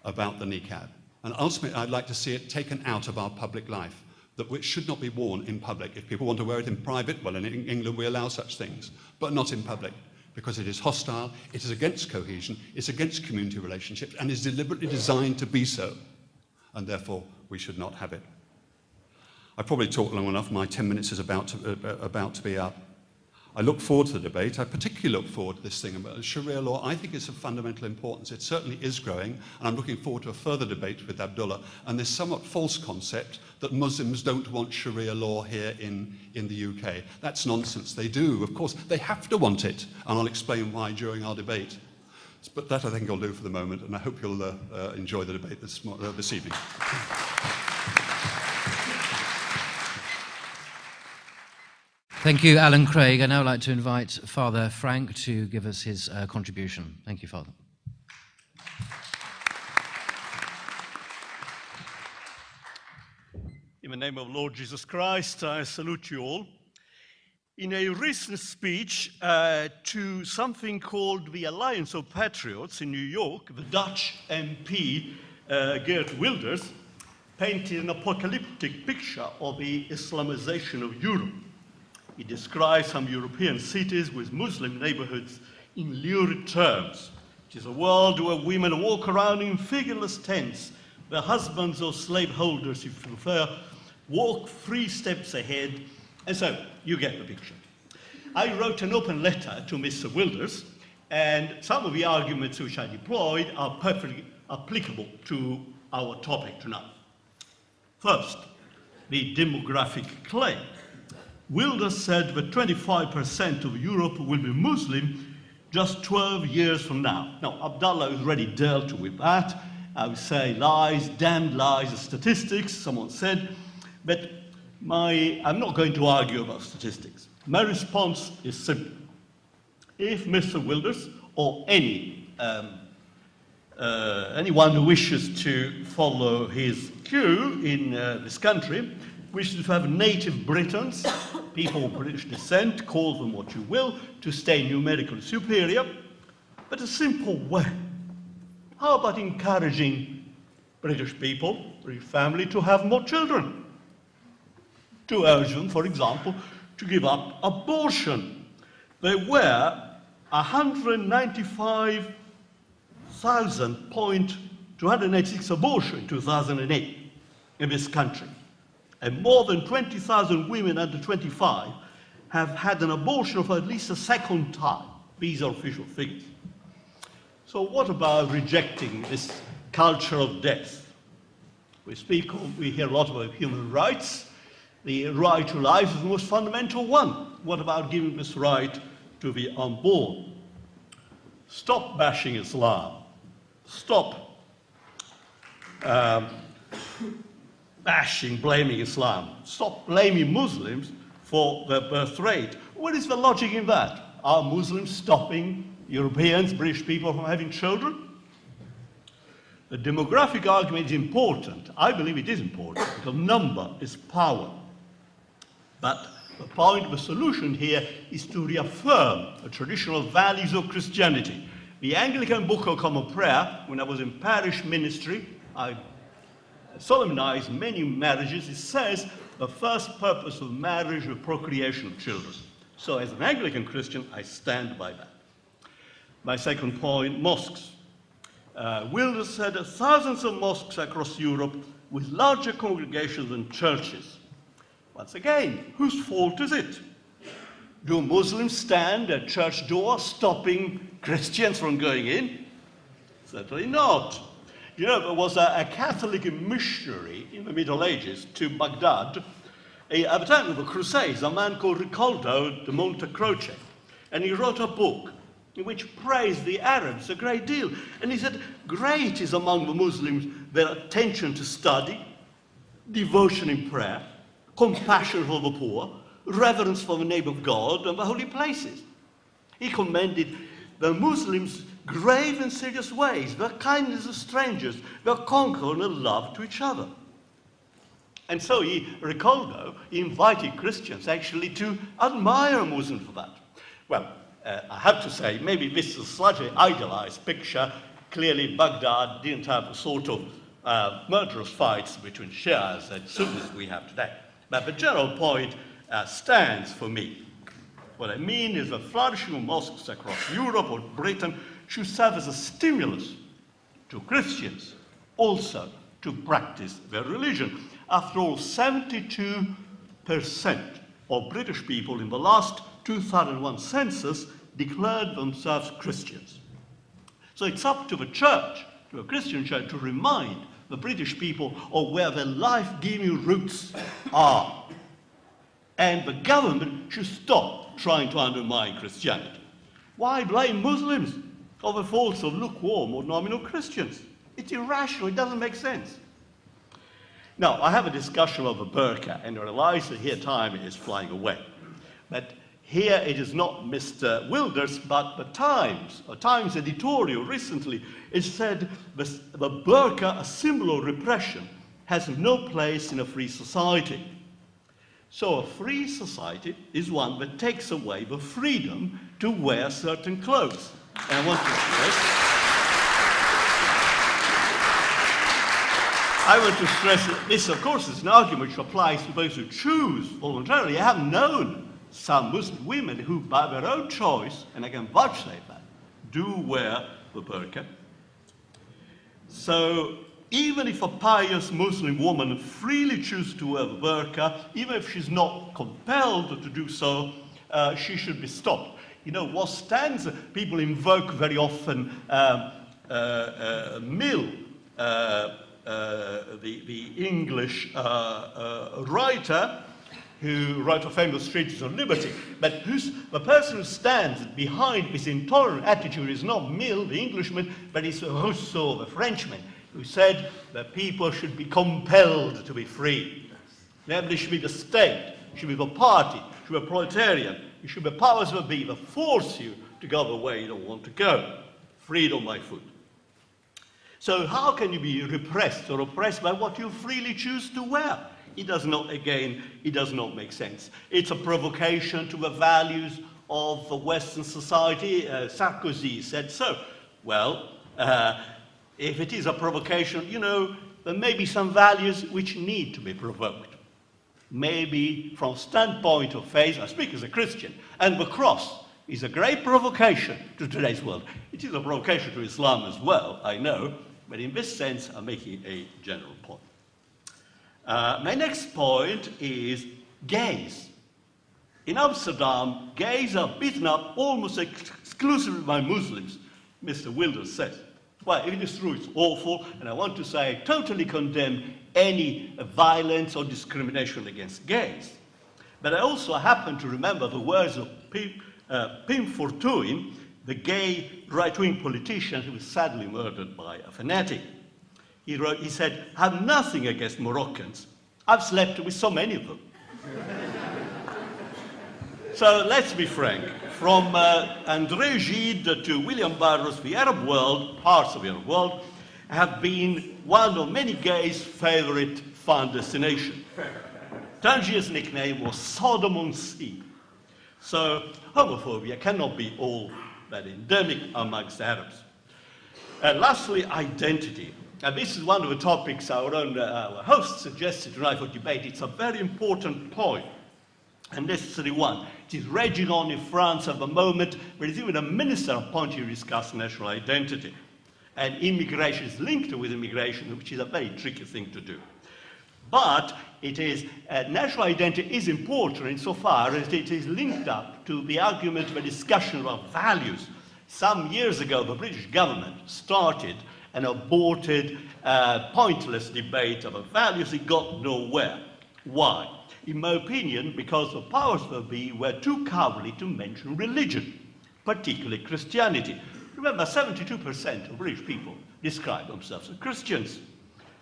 Speaker 4: about the niqab. And ultimately, I'd like to see it taken out of our public life, that which should not be worn in public. If people want to wear it in private, well, in England we allow such things, but not in public, because it is hostile, it is against cohesion, it's against community relationships, and is deliberately designed to be so. And therefore, we should not have it. I've probably talked long enough. My 10 minutes is about to, uh, about to be up. I look forward to the debate. I particularly look forward to this thing about Sharia law. I think it's of fundamental importance. It certainly is growing, and I'm looking forward to a further debate with Abdullah. And this somewhat false concept that Muslims don't want Sharia law here in, in the UK. That's nonsense. They do. Of course, they have to want it, and I'll explain why during our debate. But that I think I'll do for the moment, and I hope you'll uh, uh, enjoy the debate this, uh, this evening.
Speaker 1: Thank you, Alan Craig. I'd now like to invite Father Frank to give us his uh, contribution. Thank you, Father.
Speaker 5: In the name of Lord Jesus Christ, I salute you all. In a recent speech uh, to something called the Alliance of Patriots in New York, the Dutch MP uh, Geert Wilders painted an apocalyptic picture of the Islamization of Europe. He describes some European cities with Muslim neighborhoods in lurid terms. It is a world where women walk around in figureless tents. Their husbands or slaveholders, if you prefer, walk three steps ahead. And so you get the picture. I wrote an open letter to Mr. Wilders And some of the arguments which I deployed are perfectly applicable to our topic tonight. First, the demographic claim. Wilders said that 25% of Europe will be Muslim just 12 years from now. Now, Abdullah has already dealt with that. I would say lies, damned lies, statistics, someone said. But my, I'm not going to argue about statistics. My response is simple. If Mr. Wilders or any, um, uh, anyone who wishes to follow his cue in uh, this country wishes to have native Britons, people of British descent, call them what you will, to stay numerically superior, but a simple way. How about encouraging British people, British family, to have more children? To urge them, for example, to give up abortion. There were 195,286 abortions in 2008 in this country. And more than 20,000 women under 25 have had an abortion for at least a second time. These are official figures. So what about rejecting this culture of death? We speak, we hear a lot about human rights. The right to life is the most fundamental one. What about giving this right to the unborn? Stop bashing Islam. Stop um, bashing, blaming Islam. Stop blaming Muslims for their birth rate. What is the logic in that? Are Muslims stopping Europeans, British people from having children? The demographic argument is important. I believe it is important because number is power. But the point, the solution here is to reaffirm the traditional values of Christianity. The Anglican Book of Common Prayer, when I was in parish ministry, I solemnized many marriages. It says the first purpose of marriage is procreation of children. So as an Anglican Christian, I stand by that. My second point, mosques. Uh, Wilders said thousands of mosques across Europe with larger congregations than churches. Once again, whose fault is it? Do Muslims stand at church doors stopping Christians from going in? Certainly not. You know, there was a, a Catholic missionary in the Middle Ages to Baghdad a, at the time of the Crusades, a man called Ricoldo de Montecroce, And he wrote a book in which praised the Arabs a great deal. And he said, great is among the Muslims their attention to study, devotion in prayer, compassion for the poor, reverence for the name of God and the holy places. He commended the Muslims' grave and serious ways, their kindness to strangers, their concord and love to each other. And so he, Ricoldo, invited Christians actually to admire Muslims for that. Well, uh, I have to say, maybe this is a slightly idealized picture. Clearly, Baghdad didn't have the sort of uh, murderous fights between Shias and Sunnis we have today. But the general point uh, stands for me. What I mean is the flourishing of mosques across Europe or Britain should serve as a stimulus to Christians also to practice their religion. After all, 72% of British people in the last 2001 census declared themselves Christians. So it's up to the church, to a Christian church, to remind the British people of where their life-giving roots are. And the government should stop trying to undermine Christianity. Why blame Muslims for a false of lukewarm or nominal Christians? It's irrational, it doesn't make sense. Now, I have a discussion of the burqa, and I realize that here time is flying away. But here it is not Mr. Wilders, but the Times. a Times editorial recently, it said the, the burqa, a symbol of repression, has no place in a free society. So a free society is one that takes away the freedom to wear certain clothes. And I want to stress, I want to stress that this, of course, is an argument which applies to those who choose voluntarily. I have known some Muslim women who, by their own choice, and I can vouchsafe that, do wear the burqa. So even if a pious Muslim woman freely chooses to wear the burqa, even if she's not compelled to do so, uh, she should be stopped. You know, what stands, people invoke very often um, uh, uh, Mill, uh, uh, the, the English uh, uh, writer, who wrote a famous treatise on liberty, but the person who stands behind this intolerant attitude is not Mill, the Englishman, but it's Rousseau, the Frenchman, who said that people should be compelled to be free. Namely, should be the state, should be the party, should be a proletariat, it should be powers that be that force you to go the way you don't want to go. Freedom by foot. So how can you be repressed or oppressed by what you freely choose to wear? It does not, again, it does not make sense. It's a provocation to the values of Western society. Uh, Sarkozy said so. Well, uh, if it is a provocation, you know, there may be some values which need to be provoked. Maybe from standpoint of faith, I speak as a Christian, and the cross is a great provocation to today's world. It is a provocation to Islam as well, I know, but in this sense, I'm making a general point. Uh, my next point is gays. In Amsterdam, gays are beaten up almost ex exclusively by Muslims, Mr. Wilders says. Well, if it is true, it's awful, and I want to say I totally condemn any violence or discrimination against gays. But I also happen to remember the words of Pim, uh, Pim Fortuyn, the gay right-wing politician who was sadly murdered by a fanatic. He, wrote, he said, I have nothing against Moroccans. I've slept with so many of them. so let's be frank. From uh, André Gide to William Burroughs, the Arab world, parts of the Arab world, have been one of many gays' favorite fun destination. Tangier's nickname was Sodom on Sea. So homophobia cannot be all that endemic amongst Arabs. And lastly, identity. And this is one of the topics our own uh, our host suggested tonight for debate. It's a very important point, necessary one. It is raging on in France at the moment. There is even a minister appointed to discuss national identity. And immigration is linked with immigration, which is a very tricky thing to do. But it is, uh, national identity is important insofar as it is linked up to the argument, the discussion about values. Some years ago, the British government started an aborted, uh, pointless debate about values. It got nowhere. Why? In my opinion, because the powers that be were too cowardly to mention religion, particularly Christianity. Remember, 72% of British people describe themselves as Christians.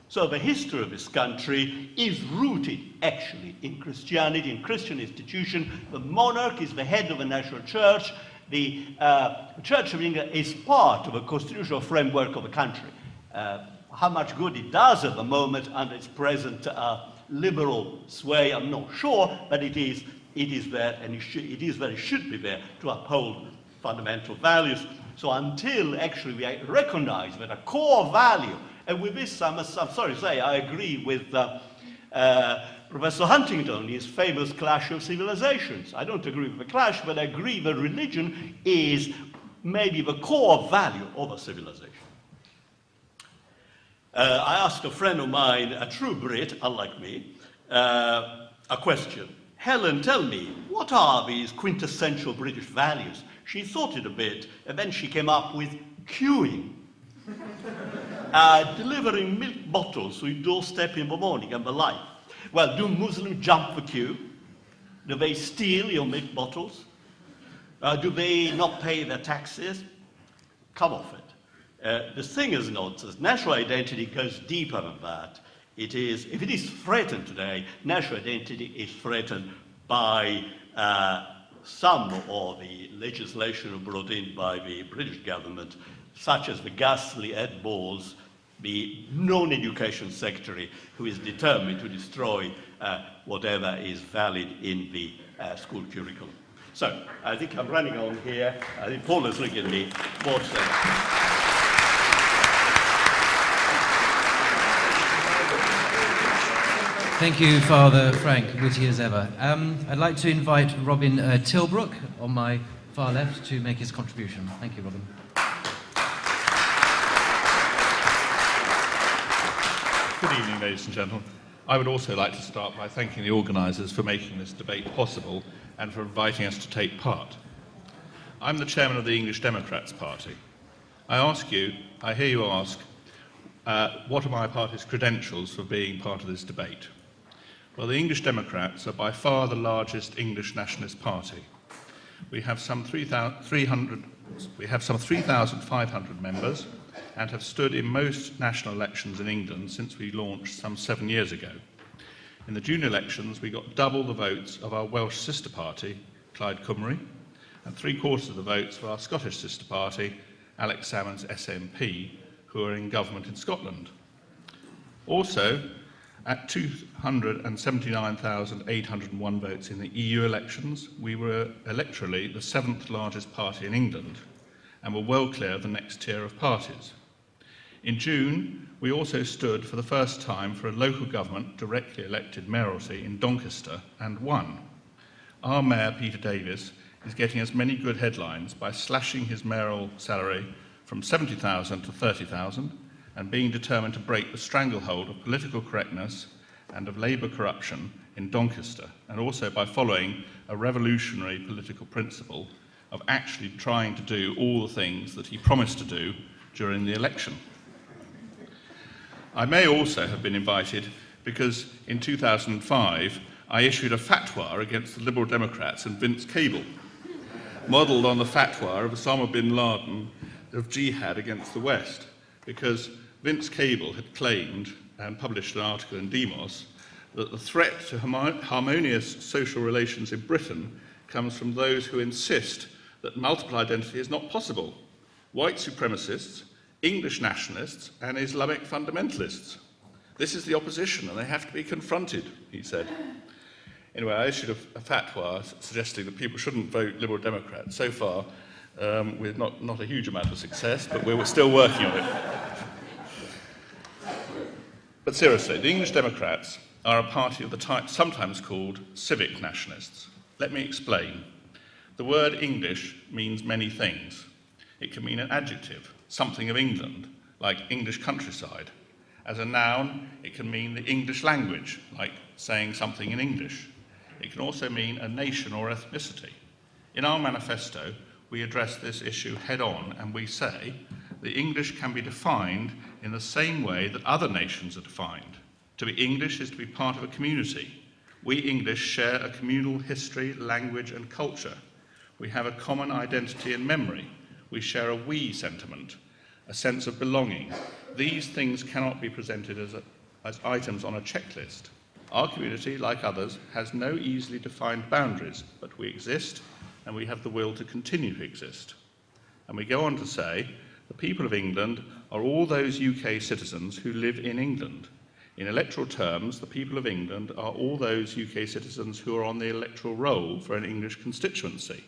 Speaker 5: So the history of this country is rooted actually in Christianity, in Christian institution. The monarch is the head of the national church. The uh, Church of England is part of the constitutional framework of the country. Uh, how much good it does at the moment under its present uh, liberal sway, I'm not sure, but it is, it is there and it, should, it is where it should be there to uphold fundamental values. So until actually we recognize that a core value and with this, I'm sorry to say, I agree with uh, uh, Professor Huntington, his famous clash of civilizations. I don't agree with the clash, but I agree that religion is maybe the core value of a civilization. Uh, I asked a friend of mine, a true Brit, unlike me, uh, a question. Helen, tell me, what are these quintessential British values? She thought it a bit, and then she came up with queuing uh, delivering milk bottles to your doorstep in the morning and the like. Well, do Muslims jump the queue? Do they steal your milk bottles? Uh, do they not pay their taxes? Come off it. Uh, the thing is not, national identity goes deeper than that. It is, if it is threatened today, national identity is threatened by uh, some of the legislation brought in by the British government such as the ghastly Ed Balls, the non-education secretary who is determined to destroy uh, whatever is valid in the uh, school curriculum. So, I think I'm running on here. I think Paul is looking at me. More to say.
Speaker 1: Thank you, Father Frank, witty as ever. Um, I'd like to invite Robin uh, Tilbrook on my far left to make his contribution. Thank you, Robin.
Speaker 6: Good evening, ladies and gentlemen. I would also like to start by thanking the organisers for making this debate possible and for inviting us to take part. I'm the chairman of the English Democrats Party. I ask you, I hear you ask, uh, what are my party's credentials for being part of this debate? Well, the English Democrats are by far the largest English nationalist party. We have some 300, we have some 3,500 members and have stood in most national elections in England since we launched some seven years ago. In the June elections, we got double the votes of our Welsh sister party, Plaid Cymru, and three quarters of the votes for our Scottish sister party, Alex Salmond's SNP, who are in government in Scotland. Also, at 279,801 votes in the EU elections, we were electorally the seventh largest party in England and were well clear of the next tier of parties. In June, we also stood for the first time for a local government directly elected mayoralty in Doncaster and won. Our mayor, Peter Davies, is getting as many good headlines by slashing his mayoral salary from 70,000 to 30,000 and being determined to break the stranglehold of political correctness and of Labour corruption in Doncaster, and also by following a revolutionary political principle of actually trying to do all the things that he promised to do during the election. I may also have been invited because in 2005 I issued a fatwa against the Liberal Democrats and Vince Cable, modelled on the fatwa of Osama bin Laden of jihad against the West, because Vince Cable had claimed and published an article in Demos that the threat to harmonious social relations in Britain comes from those who insist that multiple identity is not possible. White supremacists, English nationalists, and Islamic fundamentalists. This is the opposition, and they have to be confronted, he said. Anyway, I issued a, a fatwa suggesting that people shouldn't vote Liberal Democrat. So far, um, with not, not a huge amount of success, but we're still working on it. But seriously, the English Democrats are a party of the type sometimes called civic nationalists. Let me explain. The word English means many things. It can mean an adjective, something of England, like English countryside. As a noun, it can mean the English language, like saying something in English. It can also mean a nation or ethnicity. In our manifesto, we address this issue head on and we say the English can be defined in the same way that other nations are defined. To be English is to be part of a community. We English share a communal history, language, and culture. We have a common identity and memory. We share a we sentiment, a sense of belonging. These things cannot be presented as, a, as items on a checklist. Our community, like others, has no easily defined boundaries, but we exist and we have the will to continue to exist. And we go on to say, the people of England are all those UK citizens who live in England. In electoral terms, the people of England are all those UK citizens who are on the electoral roll for an English constituency.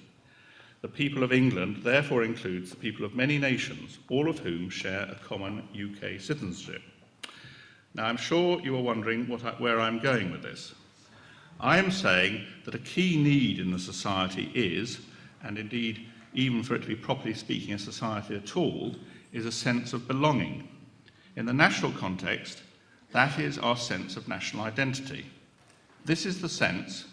Speaker 6: The people of England therefore includes the people of many nations, all of whom share a common UK citizenship. Now, I'm sure you are wondering I, where I'm going with this. I am saying that a key need in the society is, and indeed even for it to be properly speaking a society at all, is a sense of belonging. In the national context, that is our sense of national identity. This is the sense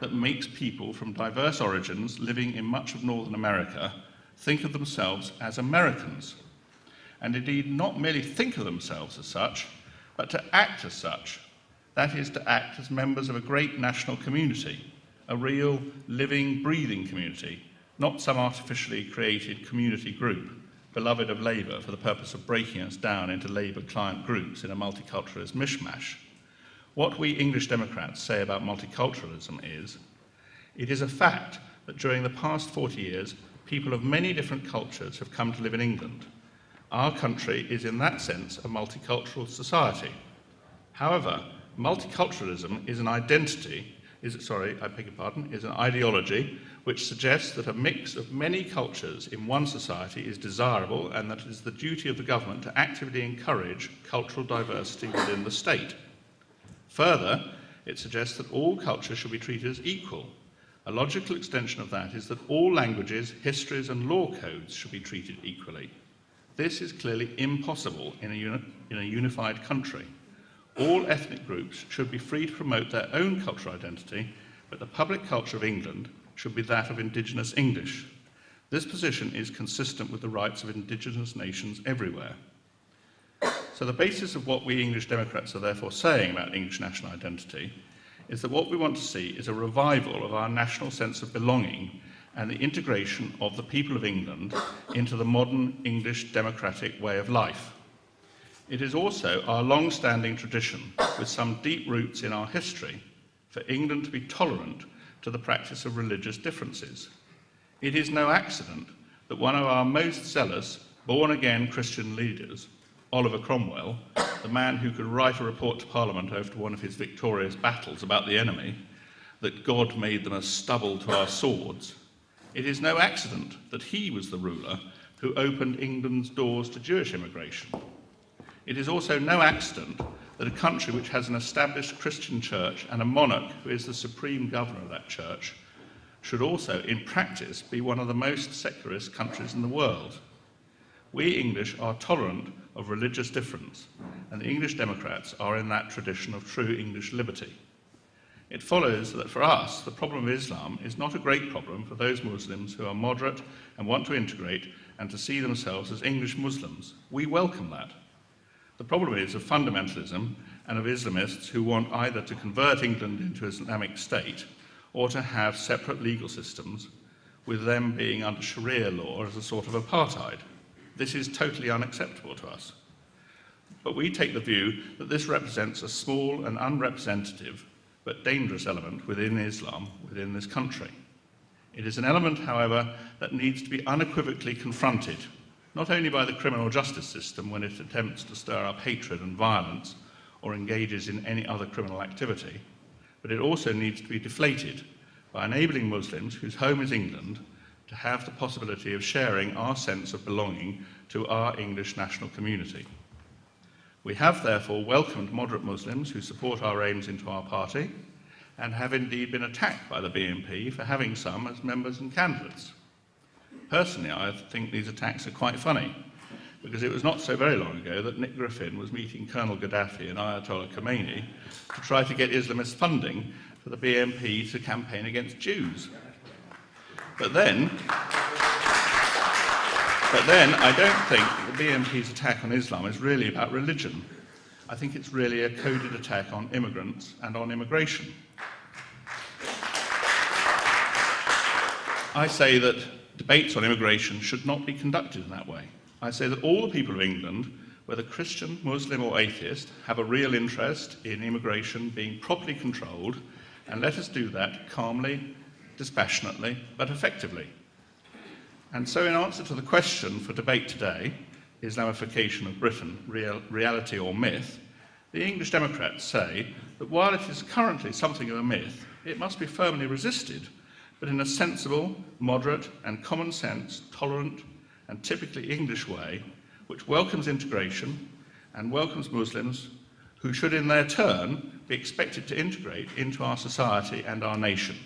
Speaker 6: that makes people from diverse origins living in much of Northern America think of themselves as Americans, and indeed not merely think of themselves as such, but to act as such, that is, to act as members of a great national community, a real, living, breathing community, not some artificially created community group, beloved of Labour for the purpose of breaking us down into Labour client groups in a multiculturalist mishmash. What we English Democrats say about multiculturalism is, it is a fact that during the past 40 years, people of many different cultures have come to live in England. Our country is in that sense a multicultural society. However, multiculturalism is an identity, is, sorry, I beg your pardon, is an ideology which suggests that a mix of many cultures in one society is desirable and that it is the duty of the government to actively encourage cultural diversity within the state. Further, it suggests that all cultures should be treated as equal. A logical extension of that is that all languages, histories, and law codes should be treated equally. This is clearly impossible in a, uni in a unified country. All ethnic groups should be free to promote their own cultural identity, but the public culture of England should be that of indigenous English. This position is consistent with the rights of indigenous nations everywhere. So the basis of what we English Democrats are therefore saying about English national identity is that what we want to see is a revival of our national sense of belonging and the integration of the people of England into the modern English democratic way of life. It is also our long-standing tradition, with some deep roots in our history, for England to be tolerant to the practice of religious differences. It is no accident that one of our most zealous, born-again Christian leaders, Oliver Cromwell, the man who could write a report to Parliament after one of his victorious battles about the enemy, that God made them as stubble to our swords, it is no accident that he was the ruler who opened England's doors to Jewish immigration. It is also no accident that a country which has an established Christian church and a monarch who is the supreme governor of that church should also, in practice, be one of the most secularist countries in the world. We English are tolerant of religious difference, and the English Democrats are in that tradition of true English liberty. It follows that for us, the problem of Islam is not a great problem for those Muslims who are moderate and want to integrate and to see themselves as English Muslims. We welcome that. The problem is of fundamentalism and of Islamists who want either to convert England into an Islamic state or to have separate legal systems, with them being under Sharia law as a sort of apartheid. This is totally unacceptable to us. But we take the view that this represents a small and unrepresentative but dangerous element within Islam within this country. It is an element, however, that needs to be unequivocally confronted not only by the criminal justice system when it attempts to stir up hatred and violence or engages in any other criminal activity, but it also needs to be deflated by enabling Muslims whose home is England to have the possibility of sharing our sense of belonging to our English national community. We have therefore welcomed moderate Muslims who support our aims into our party and have indeed been attacked by the BNP for having some as members and candidates. Personally, I think these attacks are quite funny, because it was not so very long ago that Nick Griffin was meeting Colonel Gaddafi and Ayatollah Khomeini to try to get Islamist funding for the BNP to campaign against Jews. But then, but then I don't think the BNP's attack on Islam is really about religion. I think it's really a coded attack on immigrants and on immigration. I say that debates on immigration should not be conducted in that way. I say that all the people of England, whether Christian, Muslim, or atheist, have a real interest in immigration being properly controlled, and let us do that calmly, dispassionately, but effectively. And so, in answer to the question for debate today, Islamification of Britain, real, reality or myth, the English Democrats say that while it is currently something of a myth, it must be firmly resisted but in a sensible, moderate, and common sense, tolerant, and typically English way, which welcomes integration and welcomes Muslims who should, in their turn, be expected to integrate into our society and our nation.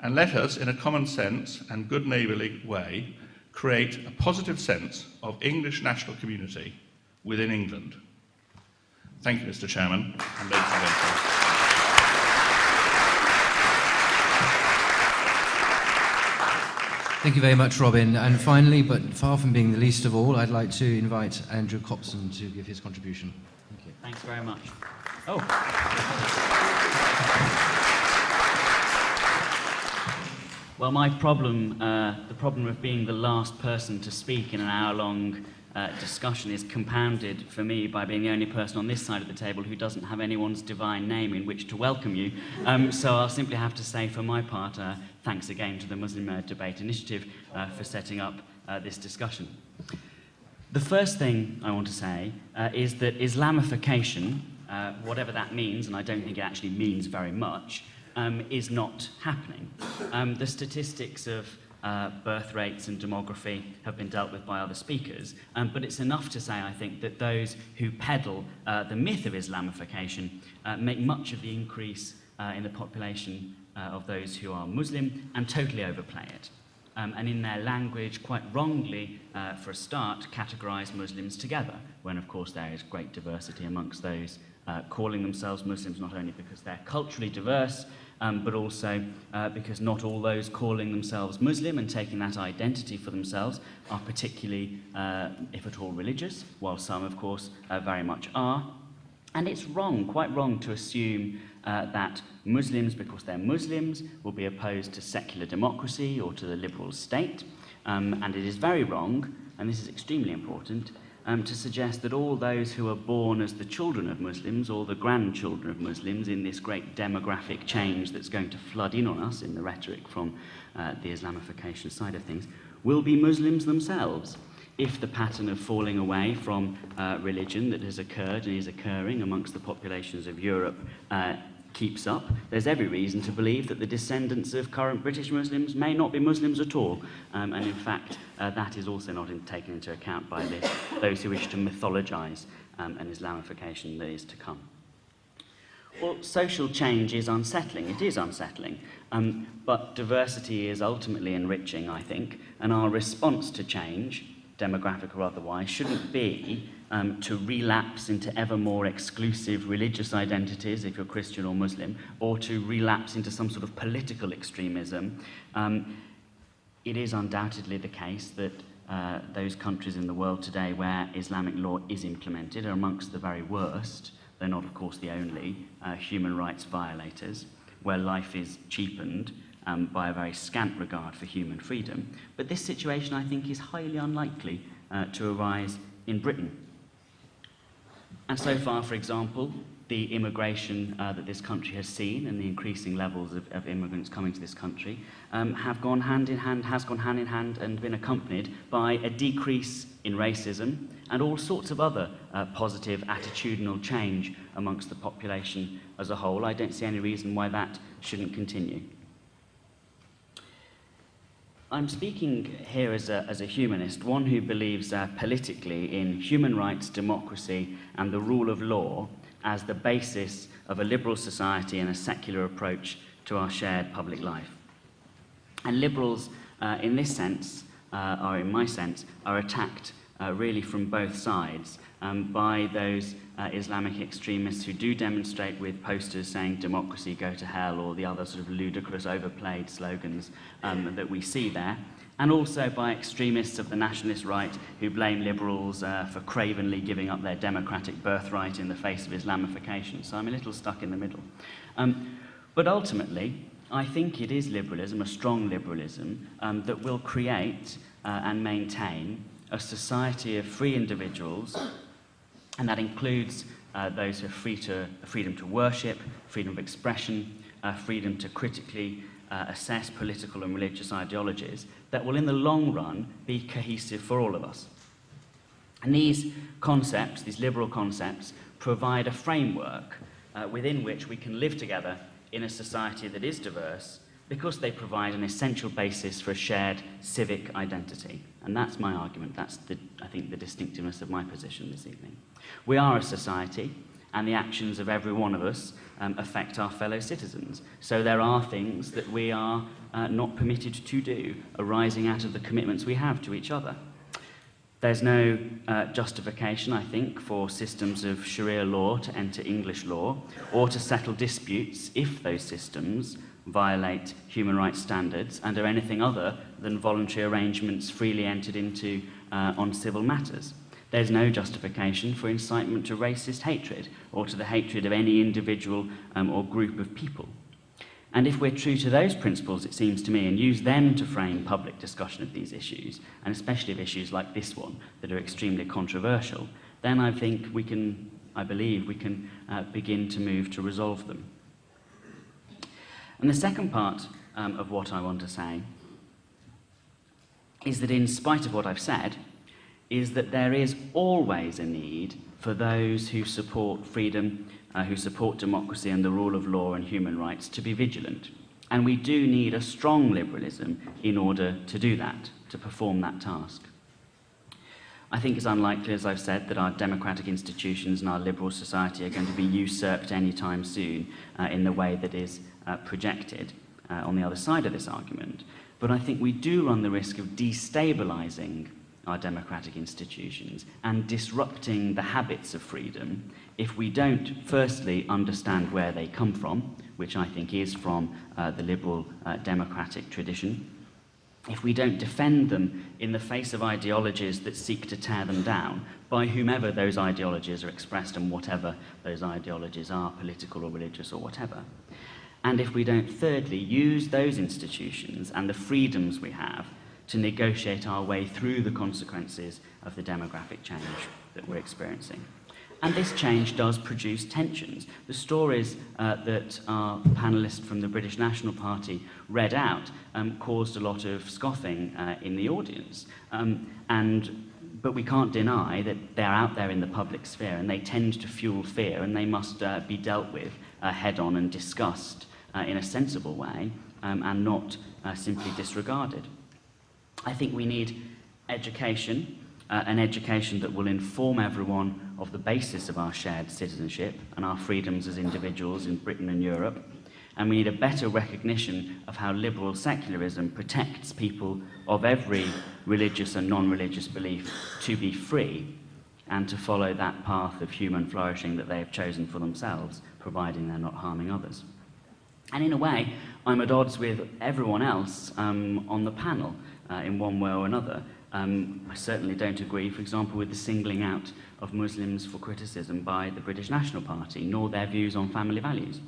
Speaker 6: And let us, in a common sense and good neighbourly way, create a positive sense of English national community within England. Thank you, Mr. Chairman, and ladies and gentlemen.
Speaker 1: Thank you very much, Robin. And finally, but far from being the least of all, I'd like to invite Andrew Copson to give his contribution.
Speaker 7: Thank you. Thanks very much. Oh. Well, my problem, uh, the problem of being the last person to speak in an hour-long uh, discussion is compounded for me by being the only person on this side of the table who doesn't have anyone's divine name in which to welcome you. Um, so I'll simply have to say, for my part, uh, thanks again to the Muslim uh, Debate Initiative uh, for setting up uh, this discussion. The first thing I want to say uh, is that Islamification, whatever that means, and I don't think it actually means very much, um, is not happening. Um, the statistics of uh, birth rates and demography have been dealt with by other speakers. Um, but it's enough to say, I think, that those who peddle uh, the myth of Islamification uh, make much of the increase uh, in the population uh, of those who are Muslim and totally overplay it. Um, and in their language, quite wrongly, uh, for a start, categorize Muslims together, when of course there is great diversity amongst those uh, calling themselves Muslims, not only because they're culturally diverse, um, but also uh, because not all those calling themselves Muslim and taking that identity for themselves are particularly, uh, if at all, religious, while some, of course, uh, very much are. And it's wrong, quite wrong, to assume uh, that Muslims, because they're Muslims, will be opposed to secular democracy or to the liberal state. Um, and it is very wrong, and this is extremely important, um, to suggest that all those who are born as the children of Muslims or the grandchildren of Muslims in this great demographic change that's going to flood in on us in the rhetoric from uh, the Islamification side of things will be Muslims themselves. If the pattern of falling away from uh, religion that has occurred and is occurring amongst the populations of Europe uh, keeps up, there's every reason to believe that the descendants of current British Muslims may not be Muslims at all. Um, and in fact, uh, that is also not in, taken into account by this, those who wish to mythologize um, an Islamification that is to come. Well, social change is unsettling. It is unsettling. Um, but diversity is ultimately enriching, I think. And our response to change, demographic or otherwise, shouldn't be um, to relapse into ever more exclusive religious identities, if you're Christian or Muslim, or to relapse into some sort of political extremism. Um, it is undoubtedly the case that uh, those countries in the world today where Islamic law is implemented are amongst the very worst. They're not, of course, the only uh, human rights violators, where life is cheapened um, by a very scant regard for human freedom. But this situation, I think, is highly unlikely uh, to arise in Britain. And so far, for example, the immigration uh, that this country has seen and the increasing levels of, of immigrants coming to this country um, have gone hand in hand, has gone hand in hand and been accompanied by a decrease in racism and all sorts of other uh, positive attitudinal change amongst the population as a whole. I don't see any reason why that shouldn't continue. I'm speaking here as a, as a humanist, one who believes uh, politically in human rights, democracy, and the rule of law as the basis of a liberal society and a secular approach to our shared public life. And liberals, uh, in this sense, uh, or in my sense, are attacked uh, really from both sides um, by those uh, Islamic extremists who do demonstrate with posters saying democracy, go to hell, or the other sort of ludicrous, overplayed slogans um, that we see there. And also by extremists of the nationalist right who blame liberals uh, for cravenly giving up their democratic birthright in the face of Islamification. So I'm a little stuck in the middle. Um, but ultimately, I think it is liberalism, a strong liberalism, um, that will create uh, and maintain a society of free individuals and that includes uh, those who have free to, freedom to worship, freedom of expression, uh, freedom to critically uh, assess political and religious ideologies, that will in the long run be cohesive for all of us. And these concepts, these liberal concepts, provide a framework uh, within which we can live together in a society that is diverse because they provide an essential basis for a shared civic identity. And that's my argument. That's, the, I think, the distinctiveness of my position this evening. We are a society, and the actions of every one of us um, affect our fellow citizens. So there are things that we are uh, not permitted to do arising out of the commitments we have to each other. There's no uh, justification, I think, for systems of Sharia law to enter English law or to settle disputes if those systems violate human rights standards and are anything other than voluntary arrangements freely entered into uh, on civil matters. There's no justification for incitement to racist hatred or to the hatred of any individual um, or group of people. And if we're true to those principles, it seems to me, and use them to frame public discussion of these issues, and especially of issues like this one that are extremely controversial, then I think we can, I believe, we can uh, begin to move to resolve them. And the second part um, of what I want to say is that in spite of what I've said, is that there is always a need for those who support freedom, uh, who support democracy and the rule of law and human rights to be vigilant. And we do need a strong liberalism in order to do that, to perform that task. I think it's unlikely, as I've said, that our democratic institutions and our liberal society are going to be usurped anytime soon uh, in the way that is uh, projected uh, on the other side of this argument. But I think we do run the risk of destabilizing our democratic institutions and disrupting the habits of freedom if we don't firstly understand where they come from, which I think is from uh, the liberal uh, democratic tradition, if we don't defend them in the face of ideologies that seek to tear them down, by whomever those ideologies are expressed and whatever those ideologies are, political or religious or whatever. And if we don't, thirdly, use those institutions and the freedoms we have to negotiate our way through the consequences of the demographic change that we're experiencing. And this change does produce tensions. The stories uh, that our panelist from the British National Party read out um, caused a lot of scoffing uh, in the audience. Um, and, but we can't deny that they're out there in the public sphere and they tend to fuel fear and they must uh, be dealt with uh, head on and discussed uh, in a sensible way um, and not uh, simply disregarded. I think we need education, uh, an education that will inform everyone of the basis of our shared citizenship and our freedoms as individuals in Britain and Europe. And we need a better recognition of how liberal secularism protects people of every religious and non-religious belief to be free and to follow that path of human flourishing that they have chosen for themselves, providing they're not harming others. And in a way, I'm at odds with everyone else um, on the panel uh, in one way or another. Um, I certainly don't agree, for example, with the singling out of Muslims for criticism by the British National Party, nor their views on family values.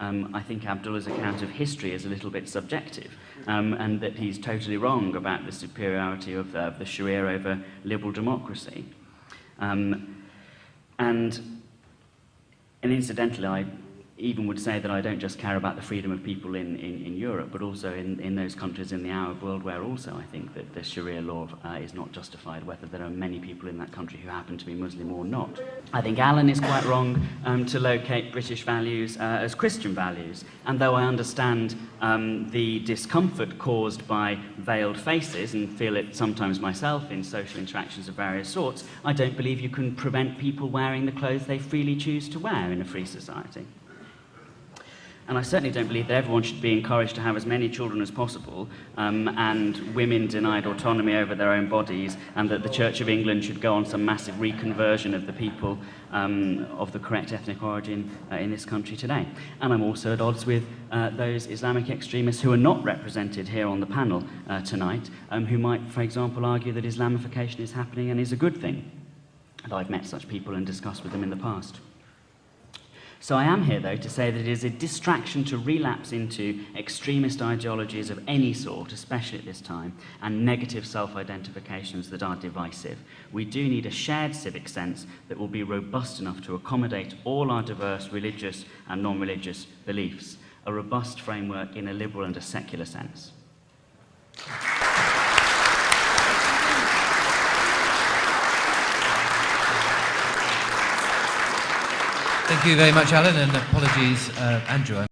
Speaker 7: Um, I think Abdullah's account of history is a little bit subjective, um, and that he's totally wrong about the superiority of, uh, the Sharia over liberal democracy. Um, and, and incidentally, I even would say that I don't just care about the freedom of people in, in, in Europe, but also in, in those countries in the Arab world where also I think that the Sharia law uh, is not justified, whether there are many people in that country who happen to be Muslim or not. I think Alan is quite wrong um, to locate British values uh, as Christian values, and though I understand um, the discomfort caused by veiled faces and feel it sometimes myself in social interactions of various sorts, I don't believe you can prevent people wearing the clothes they freely choose to wear in a free society. And I certainly don't believe that everyone should be encouraged to have as many children as possible um, and women denied autonomy over their own bodies and that the Church of England should go on some massive reconversion of the people um, of the correct ethnic origin uh, in this country today. And I'm also at odds with uh, those Islamic extremists who are not represented here on the panel uh, tonight, um, who might, for example, argue that Islamification is happening and is a good thing. And I've met such people and discussed with them in the past. So I am here, though, to say that it is a distraction to relapse into extremist ideologies of any sort, especially at this time, and negative self-identifications that are divisive. We do need a shared civic sense that will be robust enough to accommodate all our diverse religious and non-religious beliefs, a robust framework in a liberal and a secular sense.
Speaker 1: Thank you very much, Alan, and apologies, uh, Andrew.